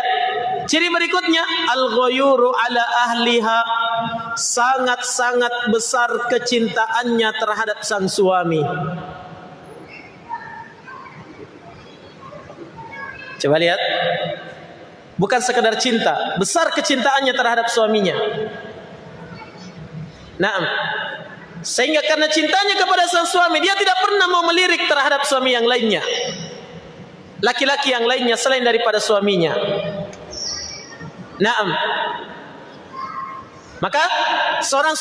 Ciri berikutnya al-ghayuru ala ahliha sangat-sangat besar kecintaannya terhadap sang suami. Coba lihat. Bukan sekadar cinta, besar kecintaannya terhadap suaminya. Naam. Sehingga karena cintanya kepada sang suami, dia tidak pernah mau melirik terhadap suami yang lainnya. Laki-laki yang lainnya selain daripada suaminya. Naam. Maka seorang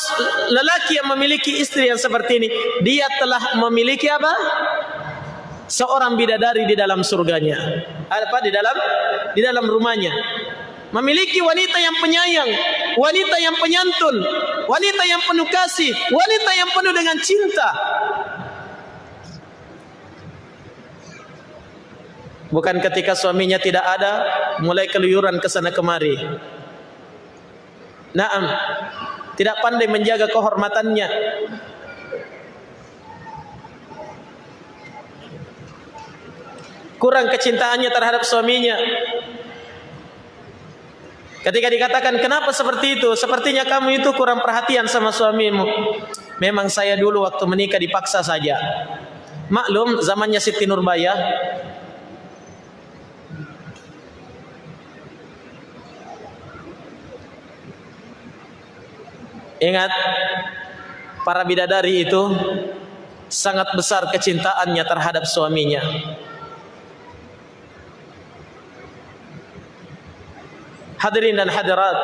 lelaki yang memiliki istri yang seperti ini, dia telah memiliki apa? Seorang bidadari di dalam surganya. Apa di dalam di dalam rumahnya. Memiliki wanita yang penyayang, wanita yang penyantun, wanita yang penuh kasih, wanita yang penuh dengan cinta. Bukan ketika suaminya tidak ada, mulai keluyuran ke sana kemari. Naam. Tidak pandai menjaga kehormatannya. Kurang kecintaannya terhadap suaminya. Ketika dikatakan kenapa seperti itu? Sepertinya kamu itu kurang perhatian sama suamimu. Memang saya dulu waktu menikah dipaksa saja. Maklum zamannya Siti Nurbaya Ingat para bidadari itu sangat besar kecintaannya terhadap suaminya. Hadirin dan hadirat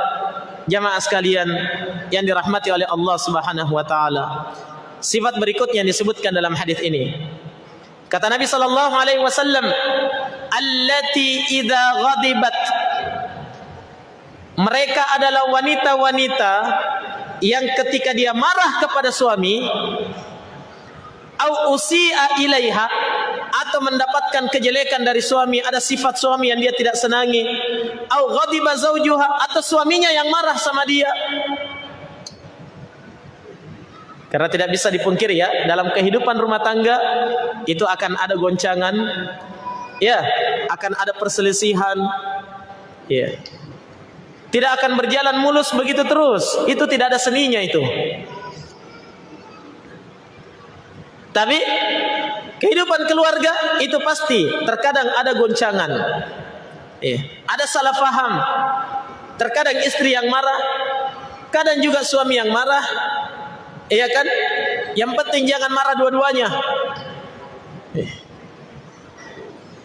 jamaah sekalian yang dirahmati oleh Allah Subhanahu wa taala. Sifat berikutnya yang disebutkan dalam hadis ini. Kata Nabi sallallahu alaihi wasallam, "Allati idza ghadibat" Mereka adalah wanita-wanita yang ketika dia marah kepada suami au usi'a ilaiha atau mendapatkan kejelekan dari suami ada sifat suami yang dia tidak senangi au ghadiba zaujuha atau suaminya yang marah sama dia. Karena tidak bisa dipungkiri ya dalam kehidupan rumah tangga itu akan ada goncangan ya akan ada perselisihan ya tidak akan berjalan mulus begitu terus. Itu tidak ada seninya itu. Tapi kehidupan keluarga itu pasti terkadang ada goncangan. Eh, ada salah faham. Terkadang istri yang marah, kadang juga suami yang marah. Iya kan? Yang penting jangan marah dua-duanya. Eh.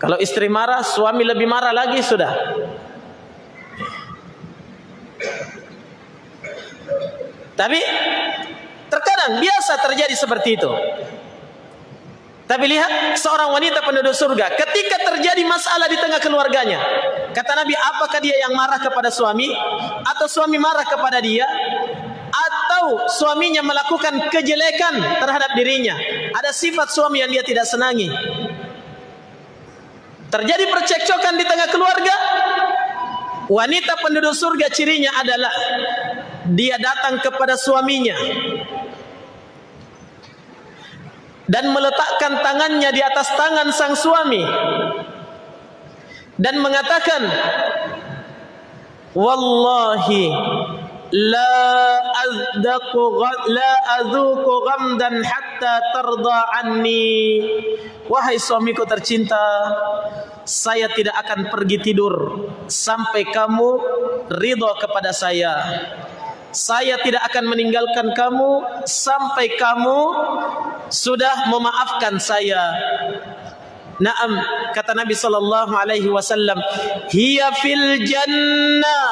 Kalau istri marah, suami lebih marah lagi sudah. Tapi terkadang biasa terjadi seperti itu. Tapi lihat seorang wanita penduduk surga ketika terjadi masalah di tengah keluarganya. Kata Nabi, apakah dia yang marah kepada suami atau suami marah kepada dia atau suaminya melakukan kejelekan terhadap dirinya? Ada sifat suami yang dia tidak senangi. Terjadi percekcokan di tengah keluarga, Wanita penduduk surga cirinya adalah dia datang kepada suaminya dan meletakkan tangannya di atas tangan sang suami dan mengatakan wallahi la azdaqu la azuqu ghamdan hatta tarda anni wahai suamiku tercinta saya tidak akan pergi tidur sampai kamu ridho kepada saya. Saya tidak akan meninggalkan kamu sampai kamu sudah memaafkan saya. Naam kata Nabi sallallahu alaihi wasallam, "Hiya fil jannah."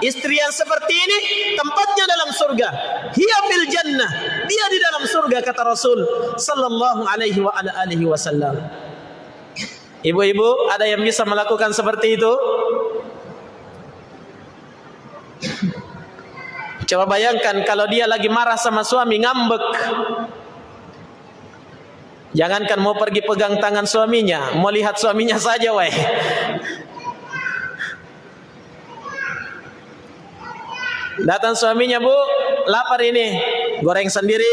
Istri yang seperti ini tempatnya dalam surga. Hiya fil jannah. Dia di dalam surga kata Rasul sallallahu alaihi wa ala alihi wasallam. Ibu-ibu ada yang bisa melakukan seperti itu? Coba bayangkan kalau dia lagi marah sama suami ngambek. Jangankan mau pergi pegang tangan suaminya, mau lihat suaminya saja weh. Datang suaminya, "Bu, lapar ini. Goreng sendiri."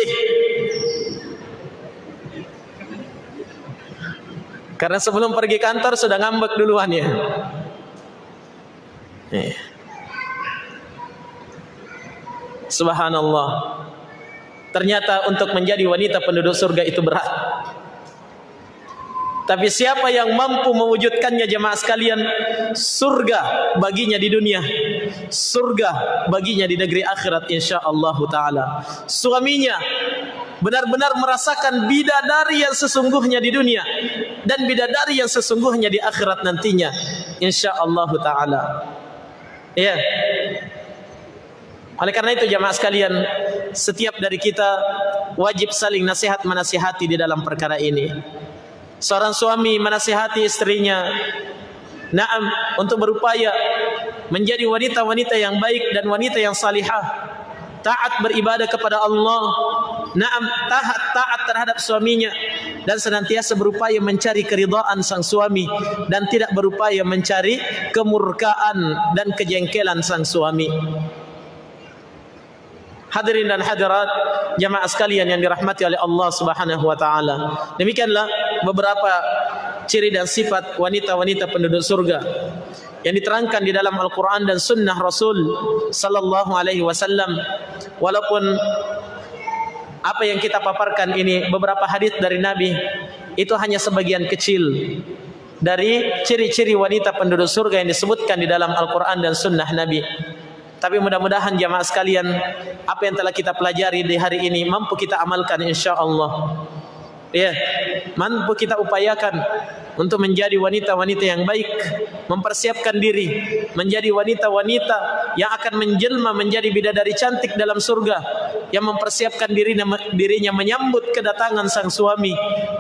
Karena sebelum pergi kantor sudah ngambek duluan ya. Subhanallah. Ternyata untuk menjadi wanita penduduk surga itu berat. Tapi siapa yang mampu mewujudkannya jemaah sekalian, surga baginya di dunia, surga baginya di negeri akhirat insyaallah taala. Suaminya benar-benar merasakan bidadari yang sesungguhnya di dunia dan bidadari yang sesungguhnya di akhirat nantinya insyaallah taala. Ya. Oleh karena itu jemaah sekalian, setiap dari kita wajib saling nasihat menasihati di dalam perkara ini seorang suami menasihati istrinya. Naam untuk berupaya menjadi wanita-wanita yang baik dan wanita yang salihah. Taat beribadah kepada Allah. Naam taat taat terhadap suaminya. Dan senantiasa berupaya mencari keridhaan sang suami. Dan tidak berupaya mencari kemurkaan dan kejengkelan sang suami Hadirin dan hadirat jamaah sekalian yang dirahmati oleh Allah Subhanahu wa taala. Demikianlah beberapa ciri dan sifat wanita-wanita penduduk surga yang diterangkan di dalam Al-Qur'an dan sunnah Rasul sallallahu alaihi wasallam. Walaupun apa yang kita paparkan ini beberapa hadis dari Nabi itu hanya sebagian kecil dari ciri-ciri wanita penduduk surga yang disebutkan di dalam Al-Qur'an dan sunnah Nabi. Tapi mudah-mudahan jamaah sekalian apa yang telah kita pelajari di hari ini mampu kita amalkan insya-Allah. Ya, mampu kita upayakan untuk menjadi wanita-wanita yang baik, mempersiapkan diri menjadi wanita-wanita yang akan menjelma menjadi bidadari cantik dalam surga, yang mempersiapkan dirinya dirinya menyambut kedatangan sang suami,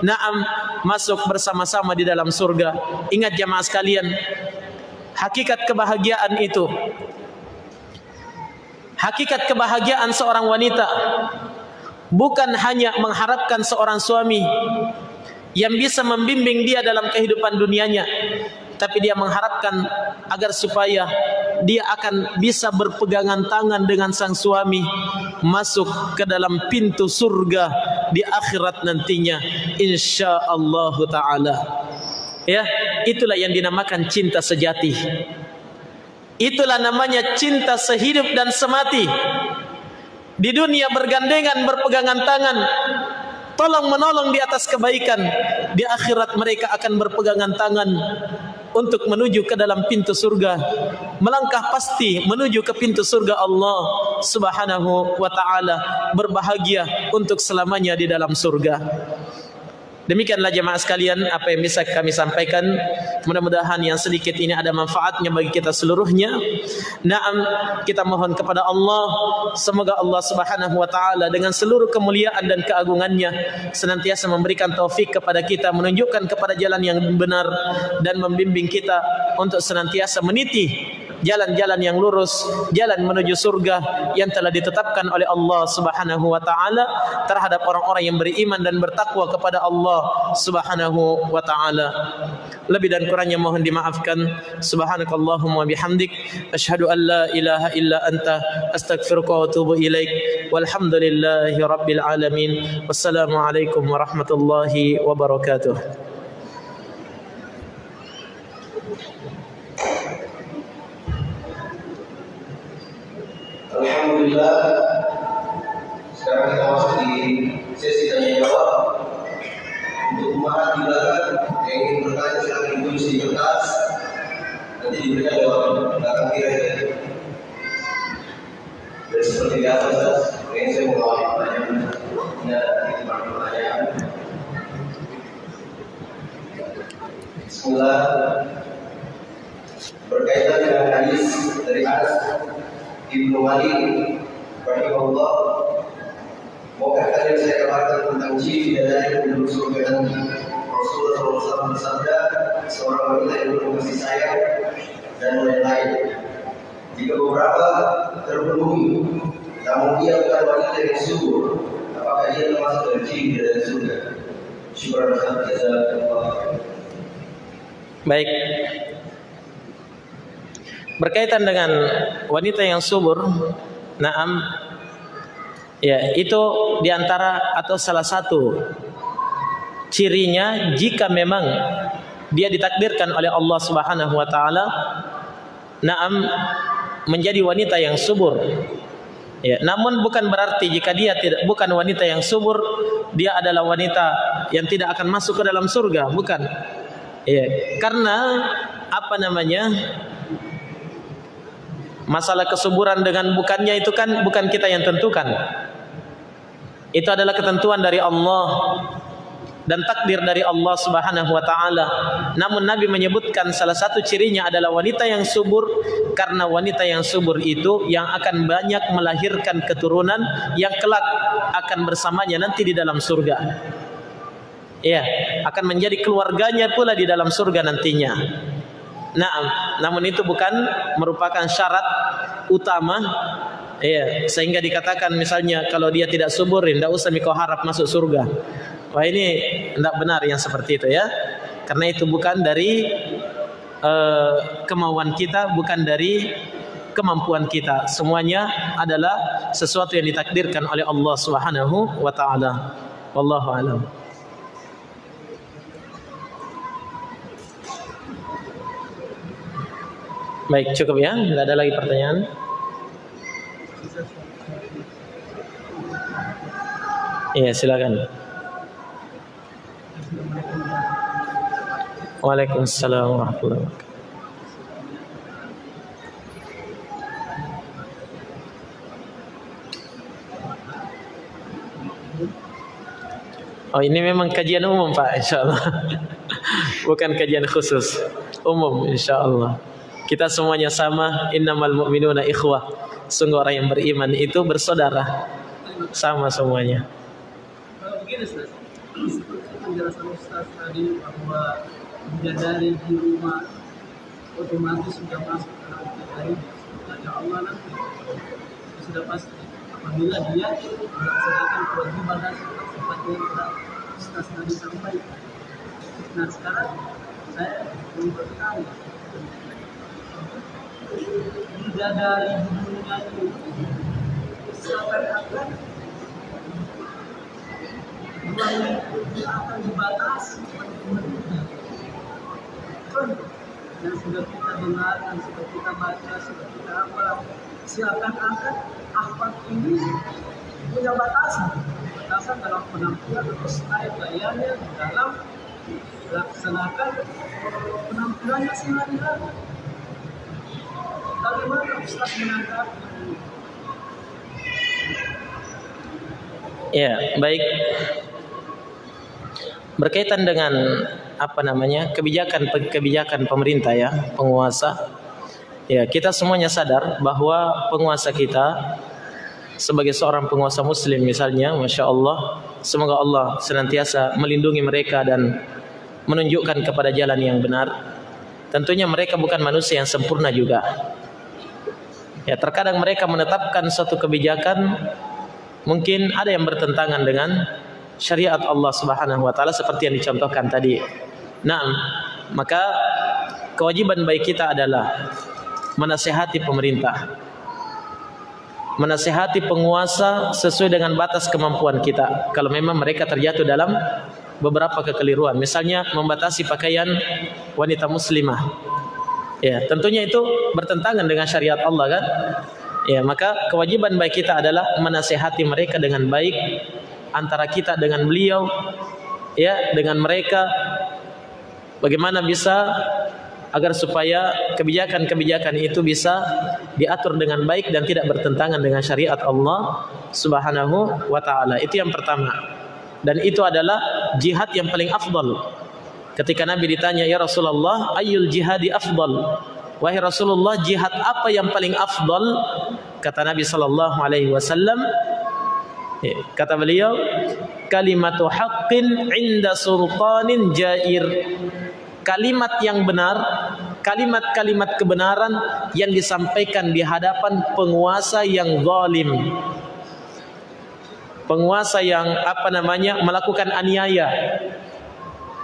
naam masuk bersama-sama di dalam surga. Ingat jamaah sekalian, hakikat kebahagiaan itu Hakikat kebahagiaan seorang wanita bukan hanya mengharapkan seorang suami yang bisa membimbing dia dalam kehidupan dunianya tapi dia mengharapkan agar supaya dia akan bisa berpegangan tangan dengan sang suami masuk ke dalam pintu surga di akhirat nantinya insyaallah taala. Ya itulah yang dinamakan cinta sejati Itulah namanya cinta sehidup dan semati. Di dunia bergandengan berpegangan tangan. Tolong menolong di atas kebaikan. Di akhirat mereka akan berpegangan tangan. Untuk menuju ke dalam pintu surga. Melangkah pasti menuju ke pintu surga Allah subhanahu wa ta'ala. Berbahagia untuk selamanya di dalam surga. Demikianlah jemaah sekalian apa yang bisa kami sampaikan. Mudah-mudahan yang sedikit ini ada manfaatnya bagi kita seluruhnya. Naam kita mohon kepada Allah semoga Allah Subhanahu wa taala dengan seluruh kemuliaan dan keagungannya senantiasa memberikan taufik kepada kita menunjukkan kepada jalan yang benar dan membimbing kita untuk senantiasa meniti jalan-jalan yang lurus, jalan menuju surga yang telah ditetapkan oleh Allah Subhanahu wa taala terhadap orang-orang yang beriman dan bertakwa kepada Allah Subhanahu wa taala. Lebih dan kurangnya mohon dimaafkan. Subhanakallahumma bihamdik asyhadu an la ilaha illa anta astaghfiruka wa atubu ilaik. Walhamdulillahi rabbil alamin. Wassalamualaikum warahmatullahi wabarakatuh. Alhamdulillah. Sekarang kita masuk di sesi tanya jawab. Untuk umat di belakang yang ingin bertanya silakan ditulis di kertas. Nanti diberikan jawaban belakang kira ya dan seperti biasa ini saya mau awali pertanyaan ya itu pertanyaan. Bismillah. Berkaitan dengan hadis dari Anas Ibnu Malik rahimahullah. Maukah kalian saya kabarkan tentang ciri dari penduduk surga nanti Rasulullah SAW bersabda Seorang wanita yang penuh kasih sayang dan lain-lain. Jika beberapa terpenuhi Namun dia bukan wanita yang subur Apakah dia termasuk dari ciri dari surga? Syukur Alhamdulillah Baik berkaitan dengan wanita yang subur naam ya itu diantara atau salah satu cirinya jika memang dia ditakdirkan oleh Allah Subhanahu wa taala naam menjadi wanita yang subur ya namun bukan berarti jika dia tidak bukan wanita yang subur dia adalah wanita yang tidak akan masuk ke dalam surga, bukan. Ya, karena apa namanya? Masalah kesuburan dengan bukannya itu kan bukan kita yang tentukan. Itu adalah ketentuan dari Allah dan takdir dari Allah Subhanahu wa taala. Namun Nabi menyebutkan salah satu cirinya adalah wanita yang subur karena wanita yang subur itu yang akan banyak melahirkan keturunan yang kelak akan bersamanya nanti di dalam surga. Iya, akan menjadi keluarganya pula di dalam surga nantinya. Nah, namun itu bukan merupakan syarat utama Iya, sehingga dikatakan misalnya kalau dia tidak subur, tidak usah mikau harap masuk surga. Wah ini tidak benar yang seperti itu ya, karena itu bukan dari uh, kemauan kita, bukan dari kemampuan kita. Semuanya adalah sesuatu yang ditakdirkan oleh Allah Subhanahu wa taala. Wallahu a'lam. Baik, cukup ya. Tidak ada lagi pertanyaan. Iya, silakan. Waalaikumsalam warahmatullahi wabarakatuh. Oh ini memang kajian umum Pak insyaAllah [laughs] Bukan kajian khusus Umum insyaAllah Kita semuanya sama. Innamal mu'minuna ikhwah. Sungguh orang yang beriman itu bersaudara. Sama semuanya. Begini Ustaz, penjelasan Ustaz tadi bahwa bidadari di rumah otomatis sudah masuk ke dalam bidadari ada Allah nanti sudah pasti. Apabila dia melaksanakan kewajiban dan seperti yang telah Ustaz tadi sampaikan. Nah sekarang saya ingin bertanya, bidadari dunia ini seakan-akan akan dibatasi. Yang sudah kita dengar, yang sudah kita baca, sudah kita apa silakan angkat akhwat ini punya batasan. Batasan dalam penampilan atau style gayanya dalam. Melaksanakan penampilannya sehari-hari Ya, baik. Berkaitan dengan apa namanya kebijakan kebijakan pemerintah ya penguasa. Ya kita semuanya sadar bahwa penguasa kita sebagai seorang penguasa muslim misalnya masya Allah semoga Allah senantiasa melindungi mereka dan menunjukkan kepada jalan yang benar. Tentunya mereka bukan manusia yang sempurna juga ya terkadang mereka menetapkan suatu kebijakan mungkin ada yang bertentangan dengan syariat Allah Subhanahu wa taala seperti yang dicontohkan tadi. Nah, maka kewajiban baik kita adalah menasihati pemerintah. Menasihati penguasa sesuai dengan batas kemampuan kita. Kalau memang mereka terjatuh dalam beberapa kekeliruan, misalnya membatasi pakaian wanita muslimah. Ya, tentunya itu bertentangan dengan syariat Allah kan? Ya, maka kewajiban baik kita adalah menasihati mereka dengan baik antara kita dengan beliau ya dengan mereka bagaimana bisa agar supaya kebijakan-kebijakan itu bisa diatur dengan baik dan tidak bertentangan dengan syariat Allah Subhanahu wa taala. Itu yang pertama. Dan itu adalah jihad yang paling afdal. Ketika Nabi ditanya, "Ya Rasulullah, ayyul jihadi afdal?" Wahai Rasulullah, jihad apa yang paling afdal? Kata Nabi sallallahu alaihi wasallam, Ya, kata beliau, kalimatu haqqin inda sultanin jair. Kalimat yang benar, kalimat-kalimat kebenaran yang disampaikan di hadapan penguasa yang zalim. Penguasa yang apa namanya melakukan aniaya.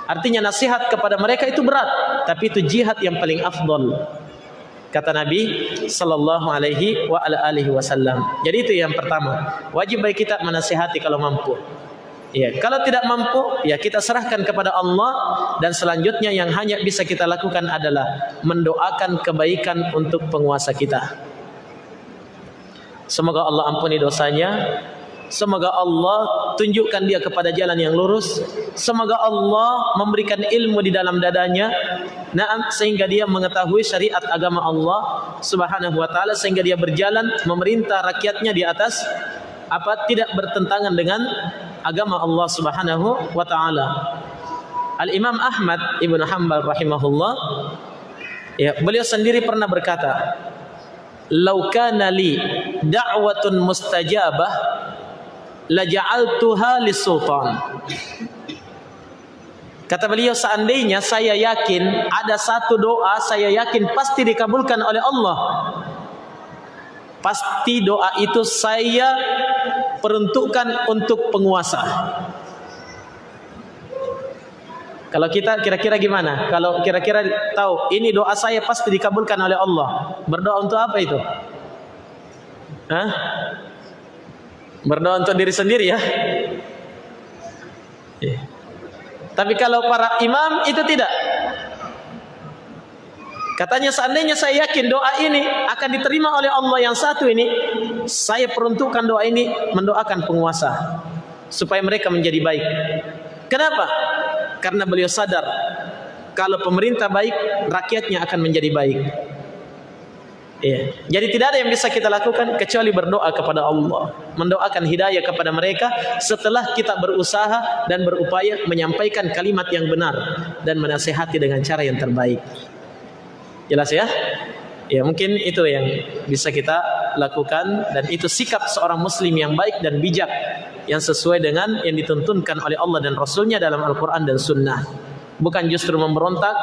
Artinya nasihat kepada mereka itu berat, tapi itu jihad yang paling afdal kata Nabi sallallahu alaihi wa ala alihi wasallam. Jadi itu yang pertama. Wajib bagi kita menasihati kalau mampu. Ya, kalau tidak mampu, ya kita serahkan kepada Allah dan selanjutnya yang hanya bisa kita lakukan adalah mendoakan kebaikan untuk penguasa kita. Semoga Allah ampuni dosanya. Semoga Allah tunjukkan dia kepada jalan yang lurus. Semoga Allah memberikan ilmu di dalam dadanya, naam sehingga dia mengetahui syariat agama Allah Subhanahu wa taala sehingga dia berjalan memerintah rakyatnya di atas apa tidak bertentangan dengan agama Allah Subhanahu wa taala. Al Imam Ahmad Ibnu Hanbal rahimahullah ya beliau sendiri pernah berkata, "Lau kana li da'watun mustajabah la ja'altuha lis-sultan." Kata beliau seandainya saya yakin ada satu doa saya yakin pasti dikabulkan oleh Allah. Pasti doa itu saya peruntukkan untuk penguasa. Kalau kita kira-kira gimana? Kalau kira-kira tahu ini doa saya pasti dikabulkan oleh Allah. Berdoa untuk apa itu? Hah? Berdoa untuk diri sendiri ya? Yeah. Tapi kalau para imam itu tidak. Katanya seandainya saya yakin doa ini akan diterima oleh Allah yang satu ini, saya peruntukkan doa ini mendoakan penguasa supaya mereka menjadi baik. Kenapa? Karena beliau sadar kalau pemerintah baik, rakyatnya akan menjadi baik. Ya. Jadi tidak ada yang bisa kita lakukan kecuali berdoa kepada Allah, mendoakan hidayah kepada mereka setelah kita berusaha dan berupaya menyampaikan kalimat yang benar dan menasehati dengan cara yang terbaik. Jelas ya? Ya mungkin itu yang bisa kita lakukan dan itu sikap seorang muslim yang baik dan bijak yang sesuai dengan yang dituntunkan oleh Allah dan Rasulnya dalam Al-Quran dan Sunnah. Bukan justru memberontak,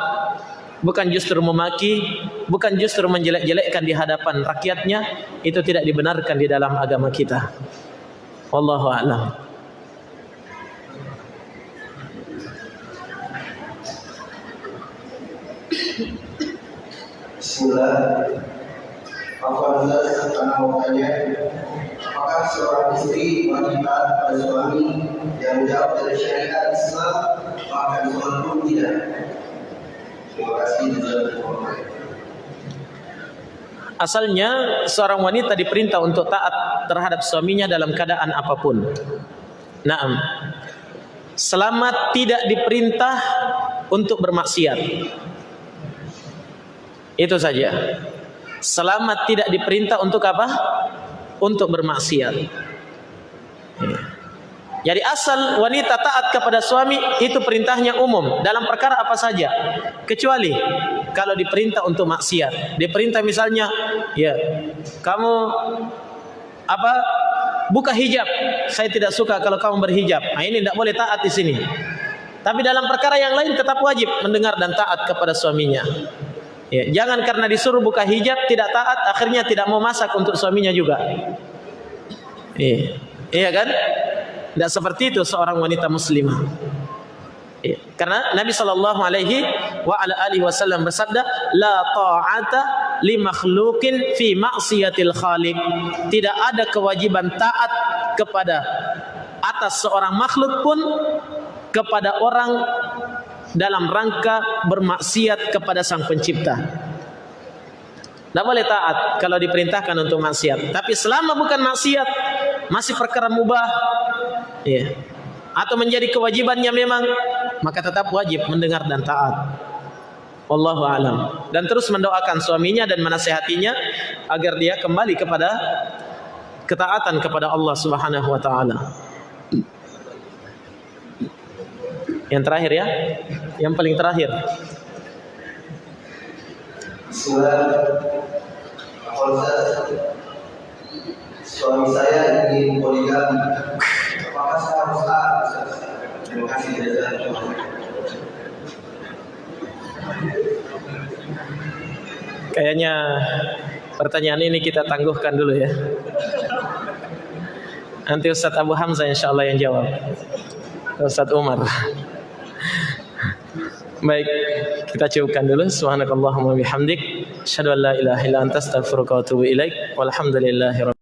bukan justru memaki, bukan justru menjelek-jelekkan di hadapan rakyatnya, itu tidak dibenarkan di dalam agama kita. Wallahu a'lam. Bismillah. Apa anak mau tanya, apakah seorang istri wajib taat pada suami yang jauh dari syariat Islam bahkan sholat pun tidak? Asalnya seorang wanita diperintah untuk taat terhadap suaminya dalam keadaan apapun. Naam. Selamat tidak diperintah untuk bermaksiat. Itu saja. Selamat tidak diperintah untuk apa? Untuk bermaksiat. Jadi asal wanita taat kepada suami itu perintahnya umum dalam perkara apa saja. Kecuali kalau diperintah untuk maksiat. Diperintah misalnya, ya, kamu apa? Buka hijab. Saya tidak suka kalau kamu berhijab. Nah, ini tidak boleh taat di sini. Tapi dalam perkara yang lain tetap wajib mendengar dan taat kepada suaminya. Ya, jangan karena disuruh buka hijab tidak taat akhirnya tidak mau masak untuk suaminya juga. Iya, iya kan? Tidak seperti itu seorang wanita muslimah. Ya. Karena Nabi sallallahu alaihi wa ala alihi wasallam bersabda, "La ta'ata li makhluqin fi ma'siyatil khaliq." Tidak ada kewajiban taat kepada atas seorang makhluk pun kepada orang dalam rangka bermaksiat kepada sang pencipta. Tidak boleh taat kalau diperintahkan untuk maksiat. Tapi selama bukan maksiat, masih perkara mubah, ya, atau menjadi kewajibannya memang, maka tetap wajib mendengar dan taat. Wallahu alam. Dan terus mendoakan suaminya dan menasehatinya agar dia kembali kepada ketaatan kepada Allah Subhanahu wa taala. Yang terakhir ya. Yang paling terakhir. Bismillah. Suami saya ingin poligami. Apakah saya harus taat? Terima kasih jazakallahu Kayaknya pertanyaan ini kita tangguhkan dulu ya. Nanti Ustaz Abu Hamzah insya Allah yang jawab. Ustaz Umar. Baik, kita cukupkan dulu. Subhanakallahumma bihamdik, asyhadu an la ilaha illa anta astaghfiruka wa atubu ilaik. Walhamdulillahirabbil